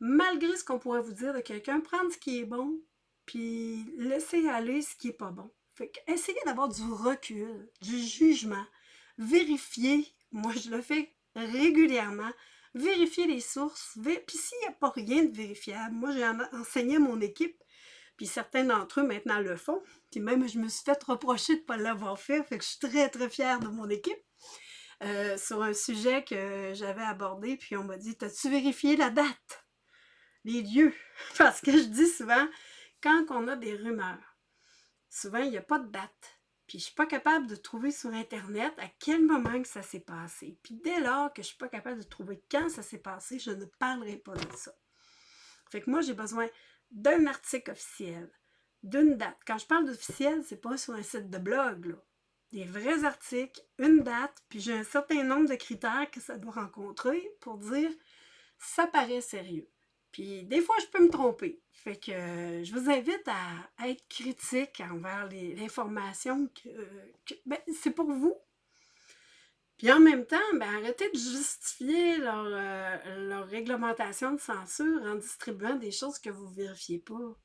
malgré ce qu'on pourrait vous dire de quelqu'un, prendre ce qui est bon, puis laisser aller ce qui n'est pas bon. Fait essayez d'avoir du recul, du jugement, vérifier, moi je le fais régulièrement, vérifier les sources. Puis s'il n'y a pas rien de vérifiable, moi j'ai enseigné à mon équipe, puis certains d'entre eux maintenant le font. Puis même je me suis fait reprocher de ne pas l'avoir fait, fait que je suis très très fière de mon équipe. Euh, sur un sujet que j'avais abordé, puis on m'a dit, as-tu vérifié la date? Les lieux? *laughs* Parce que je dis souvent, quand on a des rumeurs, souvent il n'y a pas de date. Puis je suis pas capable de trouver sur Internet à quel moment que ça s'est passé. Puis dès lors que je suis pas capable de trouver quand ça s'est passé, je ne parlerai pas de ça. Fait que moi, j'ai besoin d'un article officiel, d'une date. Quand je parle d'officiel, c'est pas sur un site de blog, là. Des vrais articles, une date, puis j'ai un certain nombre de critères que ça doit rencontrer pour dire ça paraît sérieux. Puis des fois, je peux me tromper. Fait que euh, je vous invite à, être critique envers l'information que, ben, c'est pour vous. Puis en même temps, ben, arrêtez de justifier euh, leur, réglementation de censure en distribuant des choses que vous ne vérifiez pas.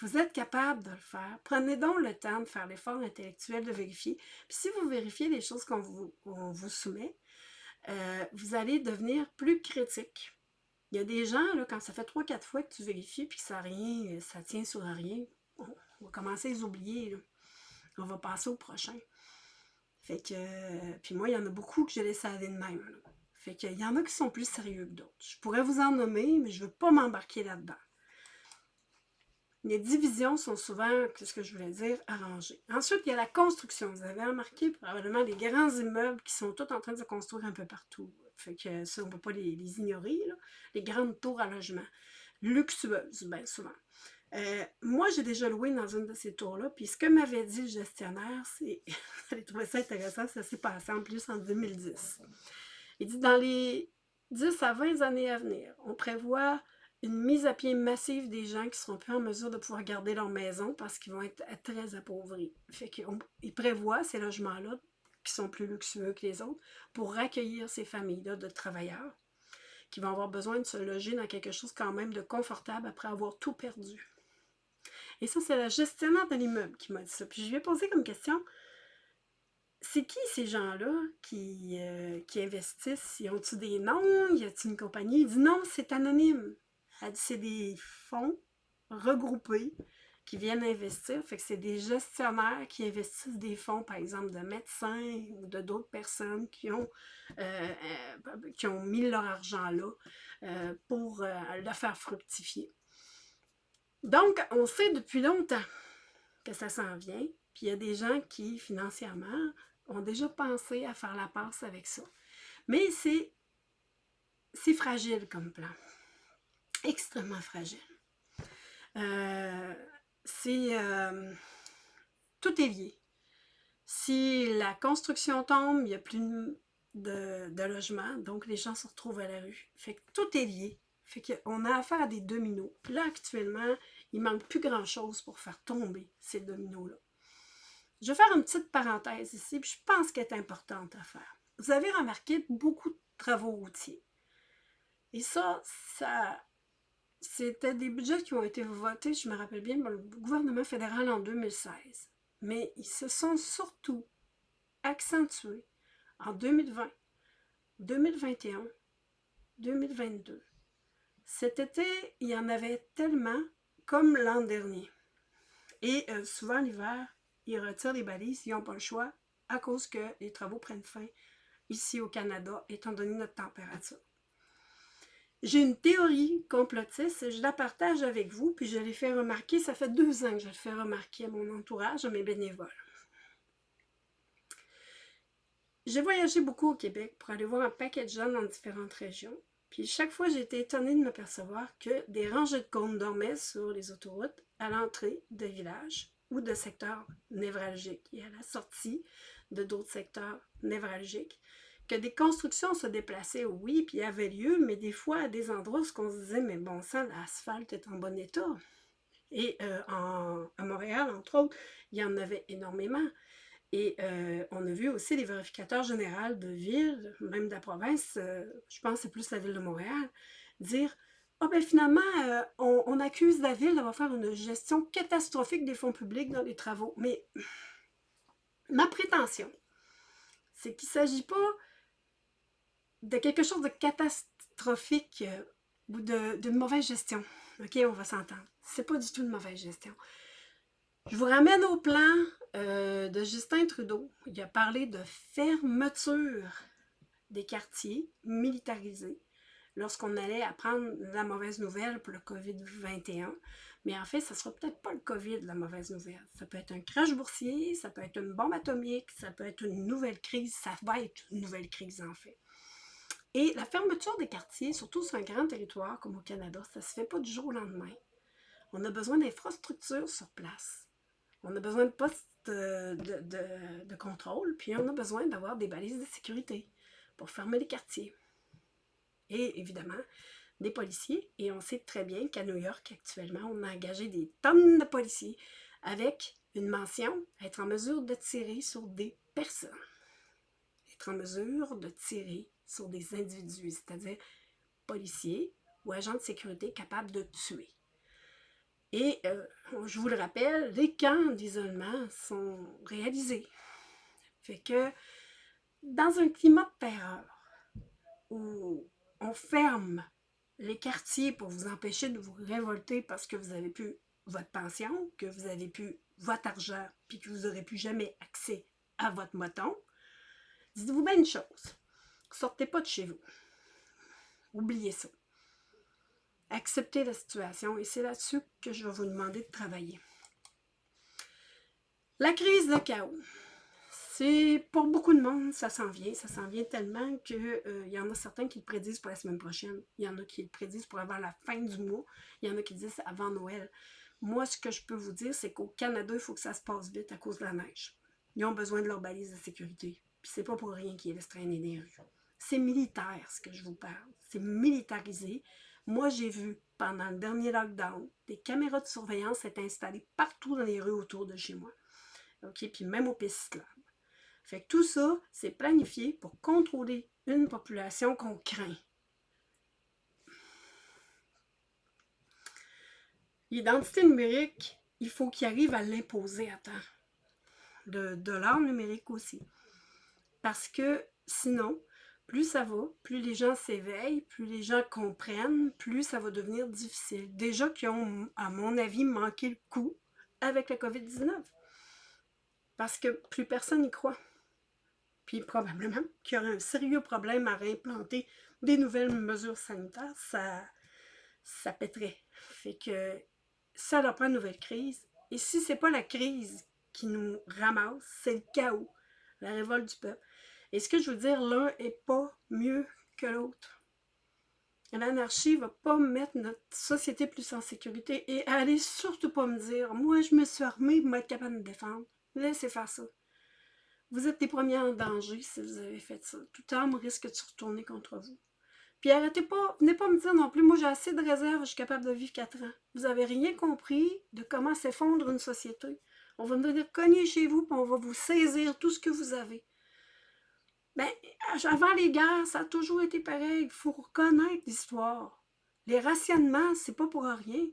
vous êtes capable de le faire. Prenez donc le temps de faire l'effort intellectuel de vérifier. Puis si vous vérifiez les choses qu'on vous, vous, soumet, euh, vous allez devenir plus critique. Il y a des gens, là, quand ça fait 3-4 fois que tu vérifies puis que ça rien, ça tient sur rien, on, va commencer à les oublier. On va passer au prochain. Fait que, puis moi, il y en a beaucoup que je laisse aller de même. Fait qu'il y en a qui sont plus sérieux que d'autres. Je pourrais vous en nommer, mais je ne veux pas m'embarquer là-dedans. les divisions sont souvent, qu'est-ce que je voulais dire, arrangées. Ensuite, il y a la construction. Vous avez remarqué probablement les grands immeubles qui sont tous en train de se construire un peu partout. Fait que ça, on ne peut pas les, ignorer. Les grandes tours à logement. Luxueuses, bien souvent. Euh, moi, j'ai déjà loué dans une de ces tours-là, puis ce que m'avait dit le gestionnaire, c'est, *laughs* j'ai trouvé ça intéressant, ça s'est passé en plus en 2010. Il dit, dans les 10 à 20 années à venir, on prévoit une mise à pied massive des gens qui seront plus en mesure de pouvoir garder leur maison parce qu'ils vont être très appauvris. Fait qu'ils prévoient ces logements-là, qui sont plus luxueux que les autres, pour accueillir ces familles-là de travailleurs qui vont avoir besoin de se loger dans quelque chose quand même de confortable après avoir tout perdu. Et ça, c'est la gestionnaire de l'immeuble qui m'a dit ça. Puis je lui ai posé comme question, c'est qui ces gens-là qui, euh, qui investissent? Y ont-ils des noms? Y a-t-il une compagnie? Il dit non, c'est anonyme. Elle dit c'est des fonds regroupés qui viennent investir. C'est des gestionnaires qui investissent des fonds, par exemple, de médecins ou de d'autres personnes qui ont, euh, euh, qui ont mis leur argent là pour le faire fructifier. Donc, on sait depuis longtemps que ça s'en vient, puis il y a des gens qui, financièrement, ont déjà pensé à faire la passe avec ça. Mais c'est fragile comme plan. Extrêmement fragile. Euh, c'est... Euh, tout est lié. Si la construction tombe, il n'y a plus de, de logement, donc les gens se retrouvent à la rue. Fait que tout est lié. Fait qu'on a affaire à des dominos. Là, actuellement, il manque plus grand-chose pour faire tomber ces dominos-là. Je vais faire une petite parenthèse ici, puis je pense qu'elle est importante à faire. Vous avez remarqué beaucoup de travaux routiers. Et ça, ça c'était des budgets qui ont été votés, je me rappelle bien, par le gouvernement fédéral en 2016. Mais ils se sont surtout accentués en 2020, 2021, 2022. Cet été, il y en avait tellement comme l'an dernier. Et euh, souvent l'hiver, ils retirent les balises, ils n'ont pas le choix, à cause que les travaux prennent fin ici au Canada, étant donné notre température. J'ai une théorie complotiste, je la partage avec vous, puis je l'ai fait remarquer, ça fait deux ans que je le fais remarquer à mon entourage, à mes bénévoles. J'ai voyagé beaucoup au Québec pour aller voir un paquet de jeunes dans différentes régions. Puis chaque fois, j'ai été étonnée de m'apercevoir que des rangées de cônes dormaient sur les autoroutes à l'entrée de villages ou de secteurs névralgiques et à la sortie de d'autres secteurs névralgiques. Que des constructions se déplaçaient, oui, puis avaient lieu, mais des fois à des endroits où on se disait, mais bon sang, l'asphalte est en bon état. Et euh, à Montréal, entre autres, il y en avait énormément. Et euh, on a vu aussi les vérificateurs généraux de ville, même de la province, euh, je pense c'est plus la ville de Montréal, dire « Ah oh ben finalement, euh, on, accuse la ville d'avoir faire une gestion catastrophique des fonds publics dans les travaux. » Mais ma prétention, c'est qu'il ne s'agit pas de quelque chose de catastrophique ou d'une mauvaise gestion. OK, on va s'entendre. C'est pas du tout une mauvaise gestion. Je vous ramène au plan euh, de Justin Trudeau. Il a parlé de fermeture des quartiers militarisés lorsqu'on allait apprendre la mauvaise nouvelle pour le COVID-21. Mais en fait, ça ne sera peut-être pas le COVID, la mauvaise nouvelle. Ça peut être un crash boursier, ça peut être une bombe atomique, ça peut être une nouvelle crise. Ça va être une nouvelle crise, en fait. Et la fermeture des quartiers, surtout sur un grand territoire comme au Canada, ça ne se fait pas du jour au lendemain. On a besoin d'infrastructures sur place. On a besoin de postes de, contrôle, puis on a besoin d'avoir des balises de sécurité pour fermer les quartiers. Et évidemment, des policiers. Et on sait très bien qu'à New York, actuellement, on a engagé des tonnes de policiers avec une mention être en mesure de tirer sur des personnes. Être en mesure de tirer sur des individus, c'est-à-dire policiers ou agents de sécurité capables de tuer. Et euh, je vous le rappelle, les camps d'isolement sont réalisés. Fait que dans un climat de terreur où on ferme les quartiers pour vous empêcher de vous révolter parce que vous avez plus votre pension, que vous avez plus votre argent, puis que vous n'aurez plus jamais accès à votre moton, dites-vous bien une chose, sortez pas de chez vous. Oubliez ça. Acceptez la situation et c'est là-dessus que je vais vous demander de travailler. La crise de chaos. C'est pour beaucoup de monde, ça s'en vient. Ça s'en vient tellement qu'il euh, y en a certains qui le prédisent pour la semaine prochaine. Il y en a qui le prédisent pour avant la fin du mois. Il y en a qui disent avant Noël. Moi, ce que je peux vous dire, c'est qu'au Canada, il faut que ça se passe vite à cause de la neige. Ils ont besoin de leur balise de sécurité. Puis c'est pas pour rien qu'ils laissent traîner des rues. C'est militaire, ce que je vous parle. C'est militarisé. Moi, j'ai vu, pendant le dernier lockdown, des caméras de surveillance être installées partout dans les rues autour de chez moi. OK? Puis même au pistes fait que tout ça, c'est planifié pour contrôler une population qu'on craint. L'identité numérique, il faut qu'il arrive à l'imposer à temps. De, de l'art numérique aussi. Parce que sinon, plus ça va, plus les gens s'éveillent, plus les gens comprennent, plus ça va devenir difficile. Déjà qui ont, à mon avis, manqué le coup avec la COVID-19. Parce que plus personne n'y croit puis probablement qu'il y aurait un sérieux problème à réimplanter des nouvelles mesures sanitaires, ça, ça pèterait. Fait que ça leur prend une nouvelle crise. Et si c'est pas la crise qui nous ramasse, c'est le chaos, la révolte du peuple. Et ce que je veux dire, l'un est pas mieux que l'autre. L'anarchie va pas mettre notre société plus en sécurité et allez surtout pas me dire, moi je me suis armée pour être capable de me défendre. Laissez faire ça. Vous êtes les premiers en danger si vous avez fait ça. Tout arme risque de se retourner contre vous. Puis arrêtez pas, venez pas me dire non plus, moi j'ai assez de réserves, je suis capable de vivre quatre ans. Vous avez rien compris de comment s'effondre une société. On va venir cogner chez vous, puis on va vous saisir tout ce que vous avez. Ben, avant les guerres, ça a toujours été pareil. Il faut reconnaître l'histoire. Les rationnements, c'est pas pour rien.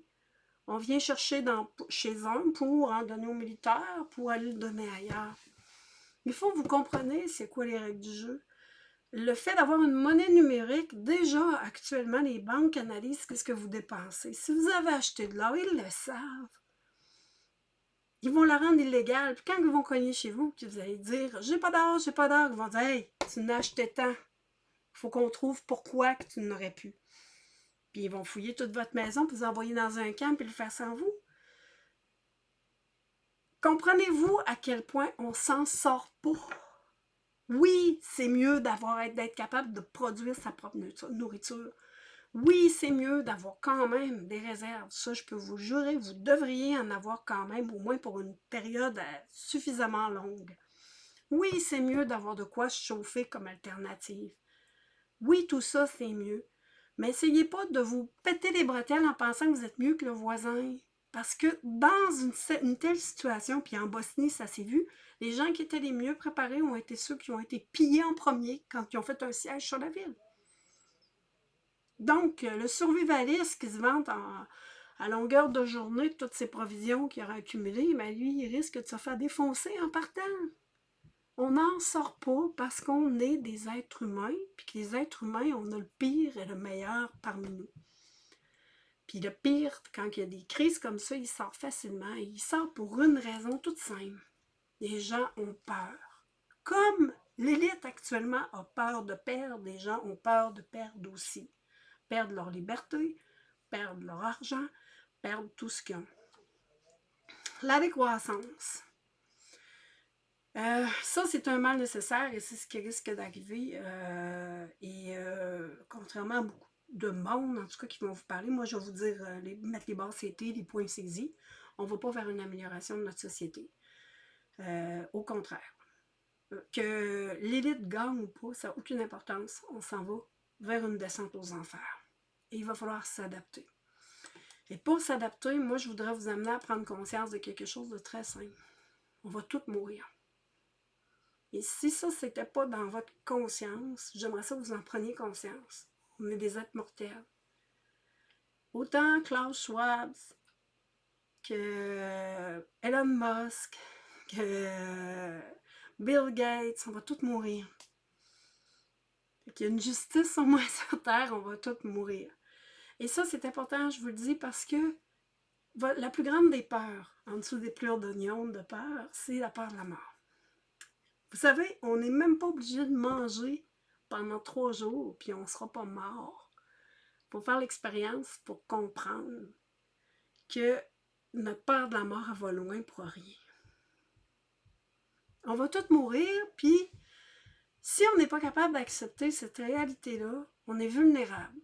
On vient chercher chez un pour en donner aux militaires, pour aller le donner ailleurs. Il faut que vous compreniez c'est quoi les règles du jeu. Le fait d'avoir une monnaie numérique, déjà actuellement, les banques analysent ce que vous dépensez. Si vous avez acheté de l'or, ils le savent. Ils vont la rendre illégale. Puis quand ils vont cogner chez vous, puis vous allez dire J'ai pas d'or, j'ai pas d'or, ils vont dire Hey, tu n'as acheté tant. Il faut qu'on trouve pourquoi que tu n'aurais pu. Puis ils vont fouiller toute votre maison, puis vous envoyer dans un camp, puis le faire sans vous. Comprenez-vous à quel point on s'en sort pas? Oui, c'est mieux d'avoir d'être capable de produire sa propre nourriture. Oui, c'est mieux d'avoir quand même des réserves. Ça, je peux vous jurer, vous devriez en avoir quand même, au moins pour une période euh, suffisamment longue. Oui, c'est mieux d'avoir de quoi se chauffer comme alternative. Oui, tout ça, c'est mieux. Mais essayez pas de vous péter les bretelles en pensant que vous êtes mieux que le voisin. Parce que dans une, telle situation, puis en Bosnie, ça s'est vu, les gens qui étaient les mieux préparés ont été ceux qui ont été pillés en premier quand ils ont fait un siège sur la ville. Donc, euh, le survivaliste qui se vante à longueur de journée toutes ces provisions qu'il aura accumulées, ben, lui, il risque de se faire défoncer en partant. On n'en sort pas parce qu'on est des êtres humains, puis que les êtres humains, on a le pire et le meilleur parmi nous. Puis le pire, quand il y a des crises comme ça, il sort facilement. Et il sort pour une raison toute simple. Les gens ont peur. Comme l'élite actuellement a peur de perdre, les gens ont peur de perdre aussi. Perdre leur liberté, perdre leur argent, perdre tout ce qu'ils ont. La décroissance. Euh, ça, c'est un mal nécessaire et c'est ce qui risque d'arriver. Euh, et euh, contrairement à beaucoup de monde, en tout cas, qui vont vous parler. Moi, je vais vous dire, les, mettre les bases CT, les points saisis. On ne va pas vers une amélioration de notre société. Au contraire. Que l'élite gagne ou pas, ça n'a aucune importance. On s'en va vers une descente aux enfers. Et il va falloir s'adapter. Et pour s'adapter, moi, je voudrais vous amener à prendre conscience de quelque chose de très simple. On va tous mourir. Et si ça, n'était pas dans votre conscience, j'aimerais ça que vous en preniez conscience. On est des êtres mortels. Autant Klaus Schwab que Elon Musk, que Bill Gates, on va tous mourir. Il y a une justice au moins *laughs* sur Terre, on va tous mourir. Et ça, c'est important, je vous le dis, parce que la plus grande des peurs, en dessous des pleurs d'oignon de peur, c'est la peur de la mort. Vous savez, on n'est même pas obligé de manger pendant trois jours, puis on ne sera pas mort. faut faire l'expérience pour comprendre que notre peur de la mort va loin pour rien. On va tous mourir, puis si on n'est pas capable d'accepter cette réalité-là, on est vulnérable.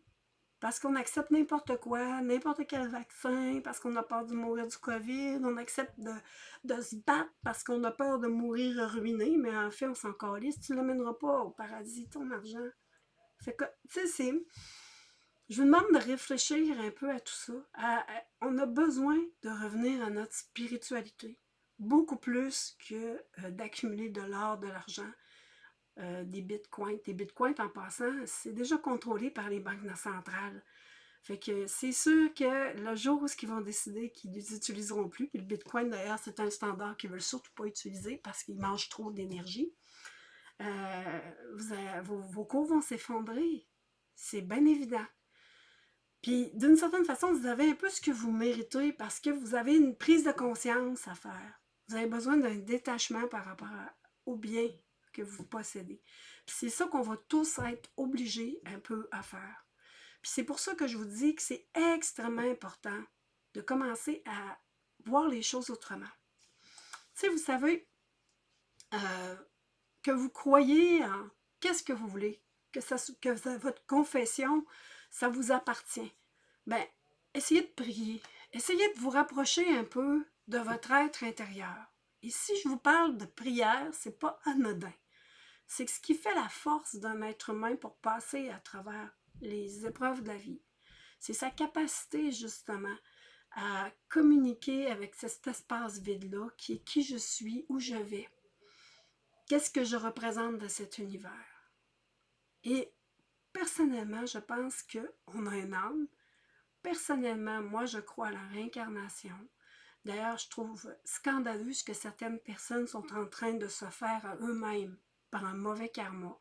Parce qu'on accepte n'importe quoi, n'importe quel vaccin, parce qu'on a peur de mourir du COVID, on accepte de, se battre parce qu'on a peur de mourir ruiné, mais en fait, on s'en calisse, tu ne l'amèneras pas au paradis, ton argent. Que, tu sais. Je vous demande de réfléchir un peu à tout ça. on a besoin de revenir à notre spiritualité, beaucoup plus que euh, d'accumuler de l'or, de l'argent, euh, des bitcoins. Des bitcoins, en passant, c'est déjà contrôlé par les banques centrales. Fait que c'est sûr que le jour où ils vont décider qu'ils ne les utiliseront plus, puis le bitcoin d'ailleurs c'est un standard qu'ils ne veulent surtout pas utiliser parce qu'il mange trop d'énergie, euh, vos, vos cours vont s'effondrer. C'est bien évident. Puis d'une certaine façon, vous avez un peu ce que vous méritez parce que vous avez une prise de conscience à faire. Vous avez besoin d'un détachement par rapport au bien que vous possédez. c'est ça qu'on va tous être obligés un peu à faire. Puis c'est pour ça que je vous dis que c'est extrêmement important de commencer à voir les choses autrement. Tu vous savez euh, que vous croyez en qu'est-ce que vous voulez, que votre confession, ça vous appartient. Ben, essayez de prier. Essayez de vous rapprocher un peu de votre être intérieur. Et si je vous parle de prière, c'est pas anodin. C'est ce qui fait la force d'un être humain pour passer à travers les épreuves de la vie. C'est sa capacité, justement, à communiquer avec cet espace vide-là, qui est qui je suis, où je vais. Qu'est-ce que je représente dans cet univers? Et personnellement, je pense qu'on a un âme. Personnellement, moi, je crois à la réincarnation. D'ailleurs, je trouve scandaleux ce que certaines personnes sont en train de se faire à eux-mêmes par un mauvais karma.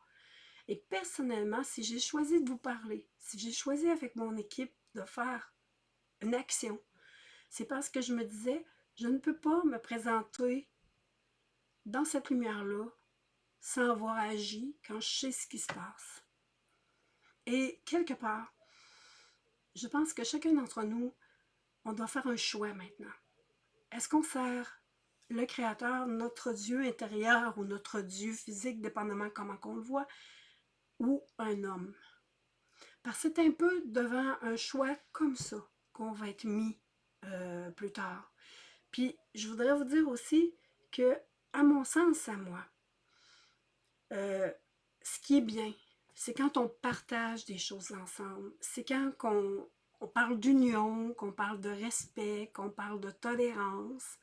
Et personnellement, si j'ai choisi de vous parler, si j'ai choisi avec mon équipe de faire une action, c'est parce que je me disais, je ne peux pas me présenter dans cette lumière-là sans avoir agi quand je sais ce qui se passe. Et quelque part, je pense que chacun d'entre nous, on doit faire un choix maintenant. Est-ce qu'on sert le Créateur, notre Dieu intérieur ou notre Dieu physique, dépendamment comment qu'on le voit, ou un homme? Parce que c'est un peu devant un choix comme ça qu'on va être mis euh, plus tard. Puis, je voudrais vous dire aussi que, à mon sens, à moi, euh, ce qui est bien, c'est quand on partage des choses ensemble. C'est quand on, on parle d'union, qu'on parle de respect, qu'on parle de tolérance.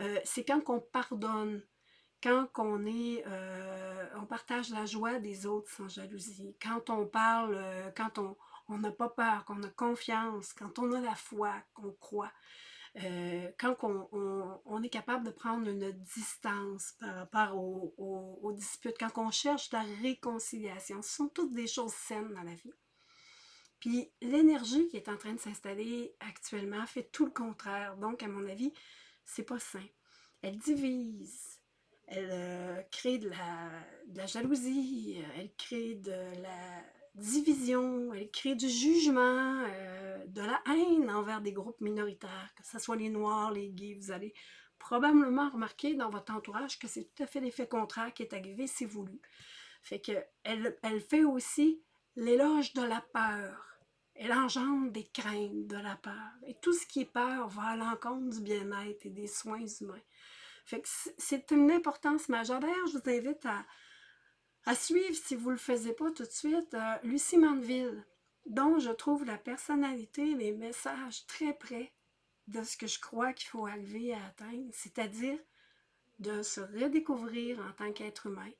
Euh, c'est quand on pardonne, quand on, est, euh, on partage la joie des autres sans jalousie, quand on parle, euh, quand on n'a pas peur, qu'on a confiance, quand on a la foi, qu'on croit, quand on, est capable de prendre une distance par rapport aux disputes, quand on cherche la réconciliation, ce sont toutes des choses saines dans la vie. Puis l'énergie qui est en train de s'installer actuellement fait tout le contraire. Donc, à mon avis, c'est pas sain. Elle divise, elle euh, crée de la, jalousie, elle crée de la division, elle crée du jugement, euh, de la haine envers des groupes minoritaires, que ce soit les Noirs, les gays. Vous allez probablement remarquer dans votre entourage que c'est tout à fait l'effet contraire qui est arrivé, c'est voulu. Fait que elle fait aussi l'éloge de la peur elle engendre des craintes de la peur. Et tout ce qui est peur va à l'encontre du bien-être et des soins humains. C'est une importance majeure. D'ailleurs, je vous invite à, suivre, si vous ne le faisiez pas tout de suite, euh, Lucie Mandeville, dont je trouve la personnalité, les messages très près de ce que je crois qu'il faut arriver à atteindre, c'est-à-dire de se redécouvrir en tant qu'être humain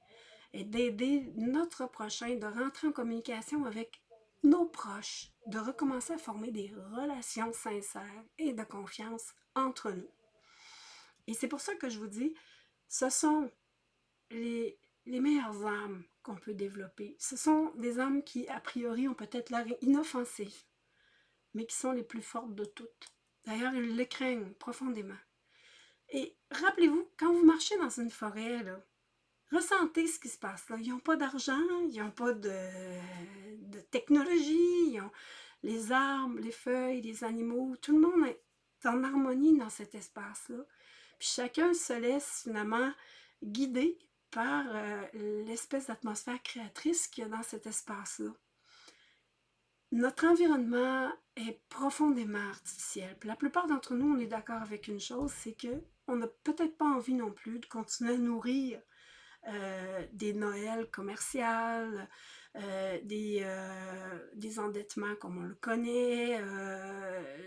et d'aider notre prochain, de rentrer en communication avec nos proches, de recommencer à former des relations sincères et de confiance entre nous. Et c'est pour ça que je vous dis, ce sont les, les meilleures âmes qu'on peut développer. Ce sont des âmes qui, a priori, ont peut-être l'air inoffensives, mais qui sont les plus fortes de toutes. D'ailleurs, ils les craignent profondément. Et rappelez-vous, quand vous marchez dans une forêt, là, ressentez ce qui se passe là. Ils n'ont pas d'argent, ils n'ont pas de, technologie, les arbres, les feuilles, les animaux, tout le monde est en harmonie dans cet espace-là. Puis chacun se laisse finalement guider par euh, l'espèce d'atmosphère créatrice qu'il y a dans cet espace-là. Notre environnement est profondément artificiel. La plupart d'entre nous, on est d'accord avec une chose, c'est que on n'a peut-être pas envie non plus de continuer à nourrir euh, des Noëls commerciales, euh, des, des, endettements comme on le connaît,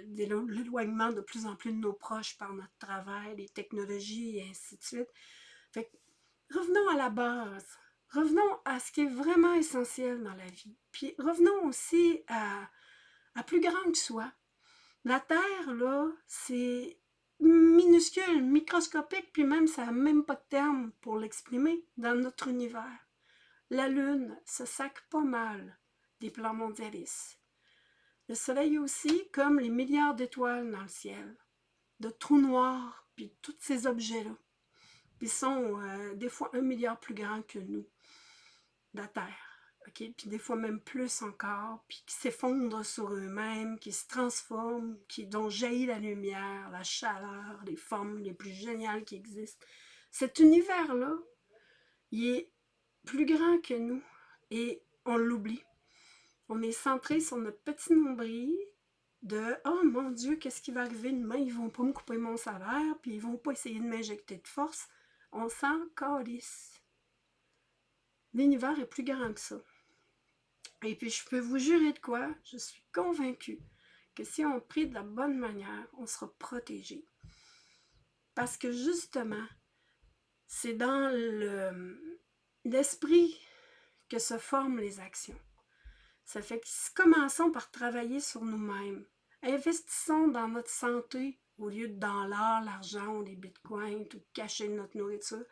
l'éloignement de plus en plus de nos proches par notre travail, les technologies et ainsi de suite. Fait revenons à la base. Revenons à ce qui est vraiment essentiel dans la vie. Puis revenons aussi à, à plus grand que soi. La Terre, là, c'est minuscule, microscopique, puis même ça n'a même pas de terme pour l'exprimer dans notre univers. La Lune se sac pas mal des plans mondialistes. Le Soleil aussi, comme les milliards d'étoiles dans le ciel, de trous noirs, puis tous ces objets-là qui sont euh, des fois un milliard plus grands que nous, la Terre. Ok Puis des fois même plus encore, puis qui s'effondrent sur eux-mêmes, qui se transforment, qui, dont jaillit la lumière, la chaleur, les formes les plus géniales qui existent. Cet univers-là, il est plus grand que nous et on l'oublie. On est centré sur notre petit nombril de « Oh mon Dieu, qu'est-ce qui va arriver demain? Ils vont pas me couper mon salaire, puis ils vont pas essayer de m'injecter de force. » on s'en calisse. L'univers est plus grand que ça. Et puis je peux vous jurer de quoi, je suis convaincue que si on prie de la bonne manière, on sera protégé. Parce que justement, c'est dans l'esprit que se forment les actions. Ça fait que commençons par travailler sur nous-mêmes. Investissons dans notre santé au lieu de dans l'or, l'argent ou les bitcoins, tout cacher notre nourriture.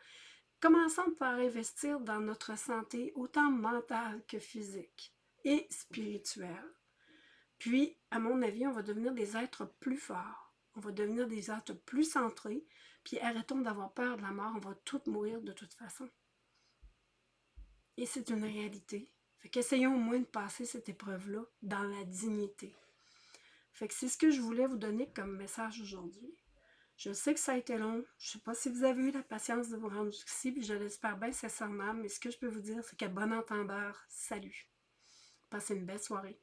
Commençons par investir dans notre santé, autant mentale que physique et spirituelle. Puis, à mon avis, on va devenir des êtres plus forts. On va devenir des êtres plus centrés. Puis arrêtons d'avoir peur de la mort. On va tous mourir de toute façon. Et c'est une réalité. Fait qu'essayons au moins de passer cette épreuve-là dans la dignité. Fait que c'est ce que je voulais vous donner comme message aujourd'hui. Je sais que ça a été long. Je sais pas si vous avez eu la patience de vous rendre ici, puis je l'espère bien sincèrement, mais ce que je peux vous dire, c'est qu'à bon entendeur, salut. Passez une belle soirée.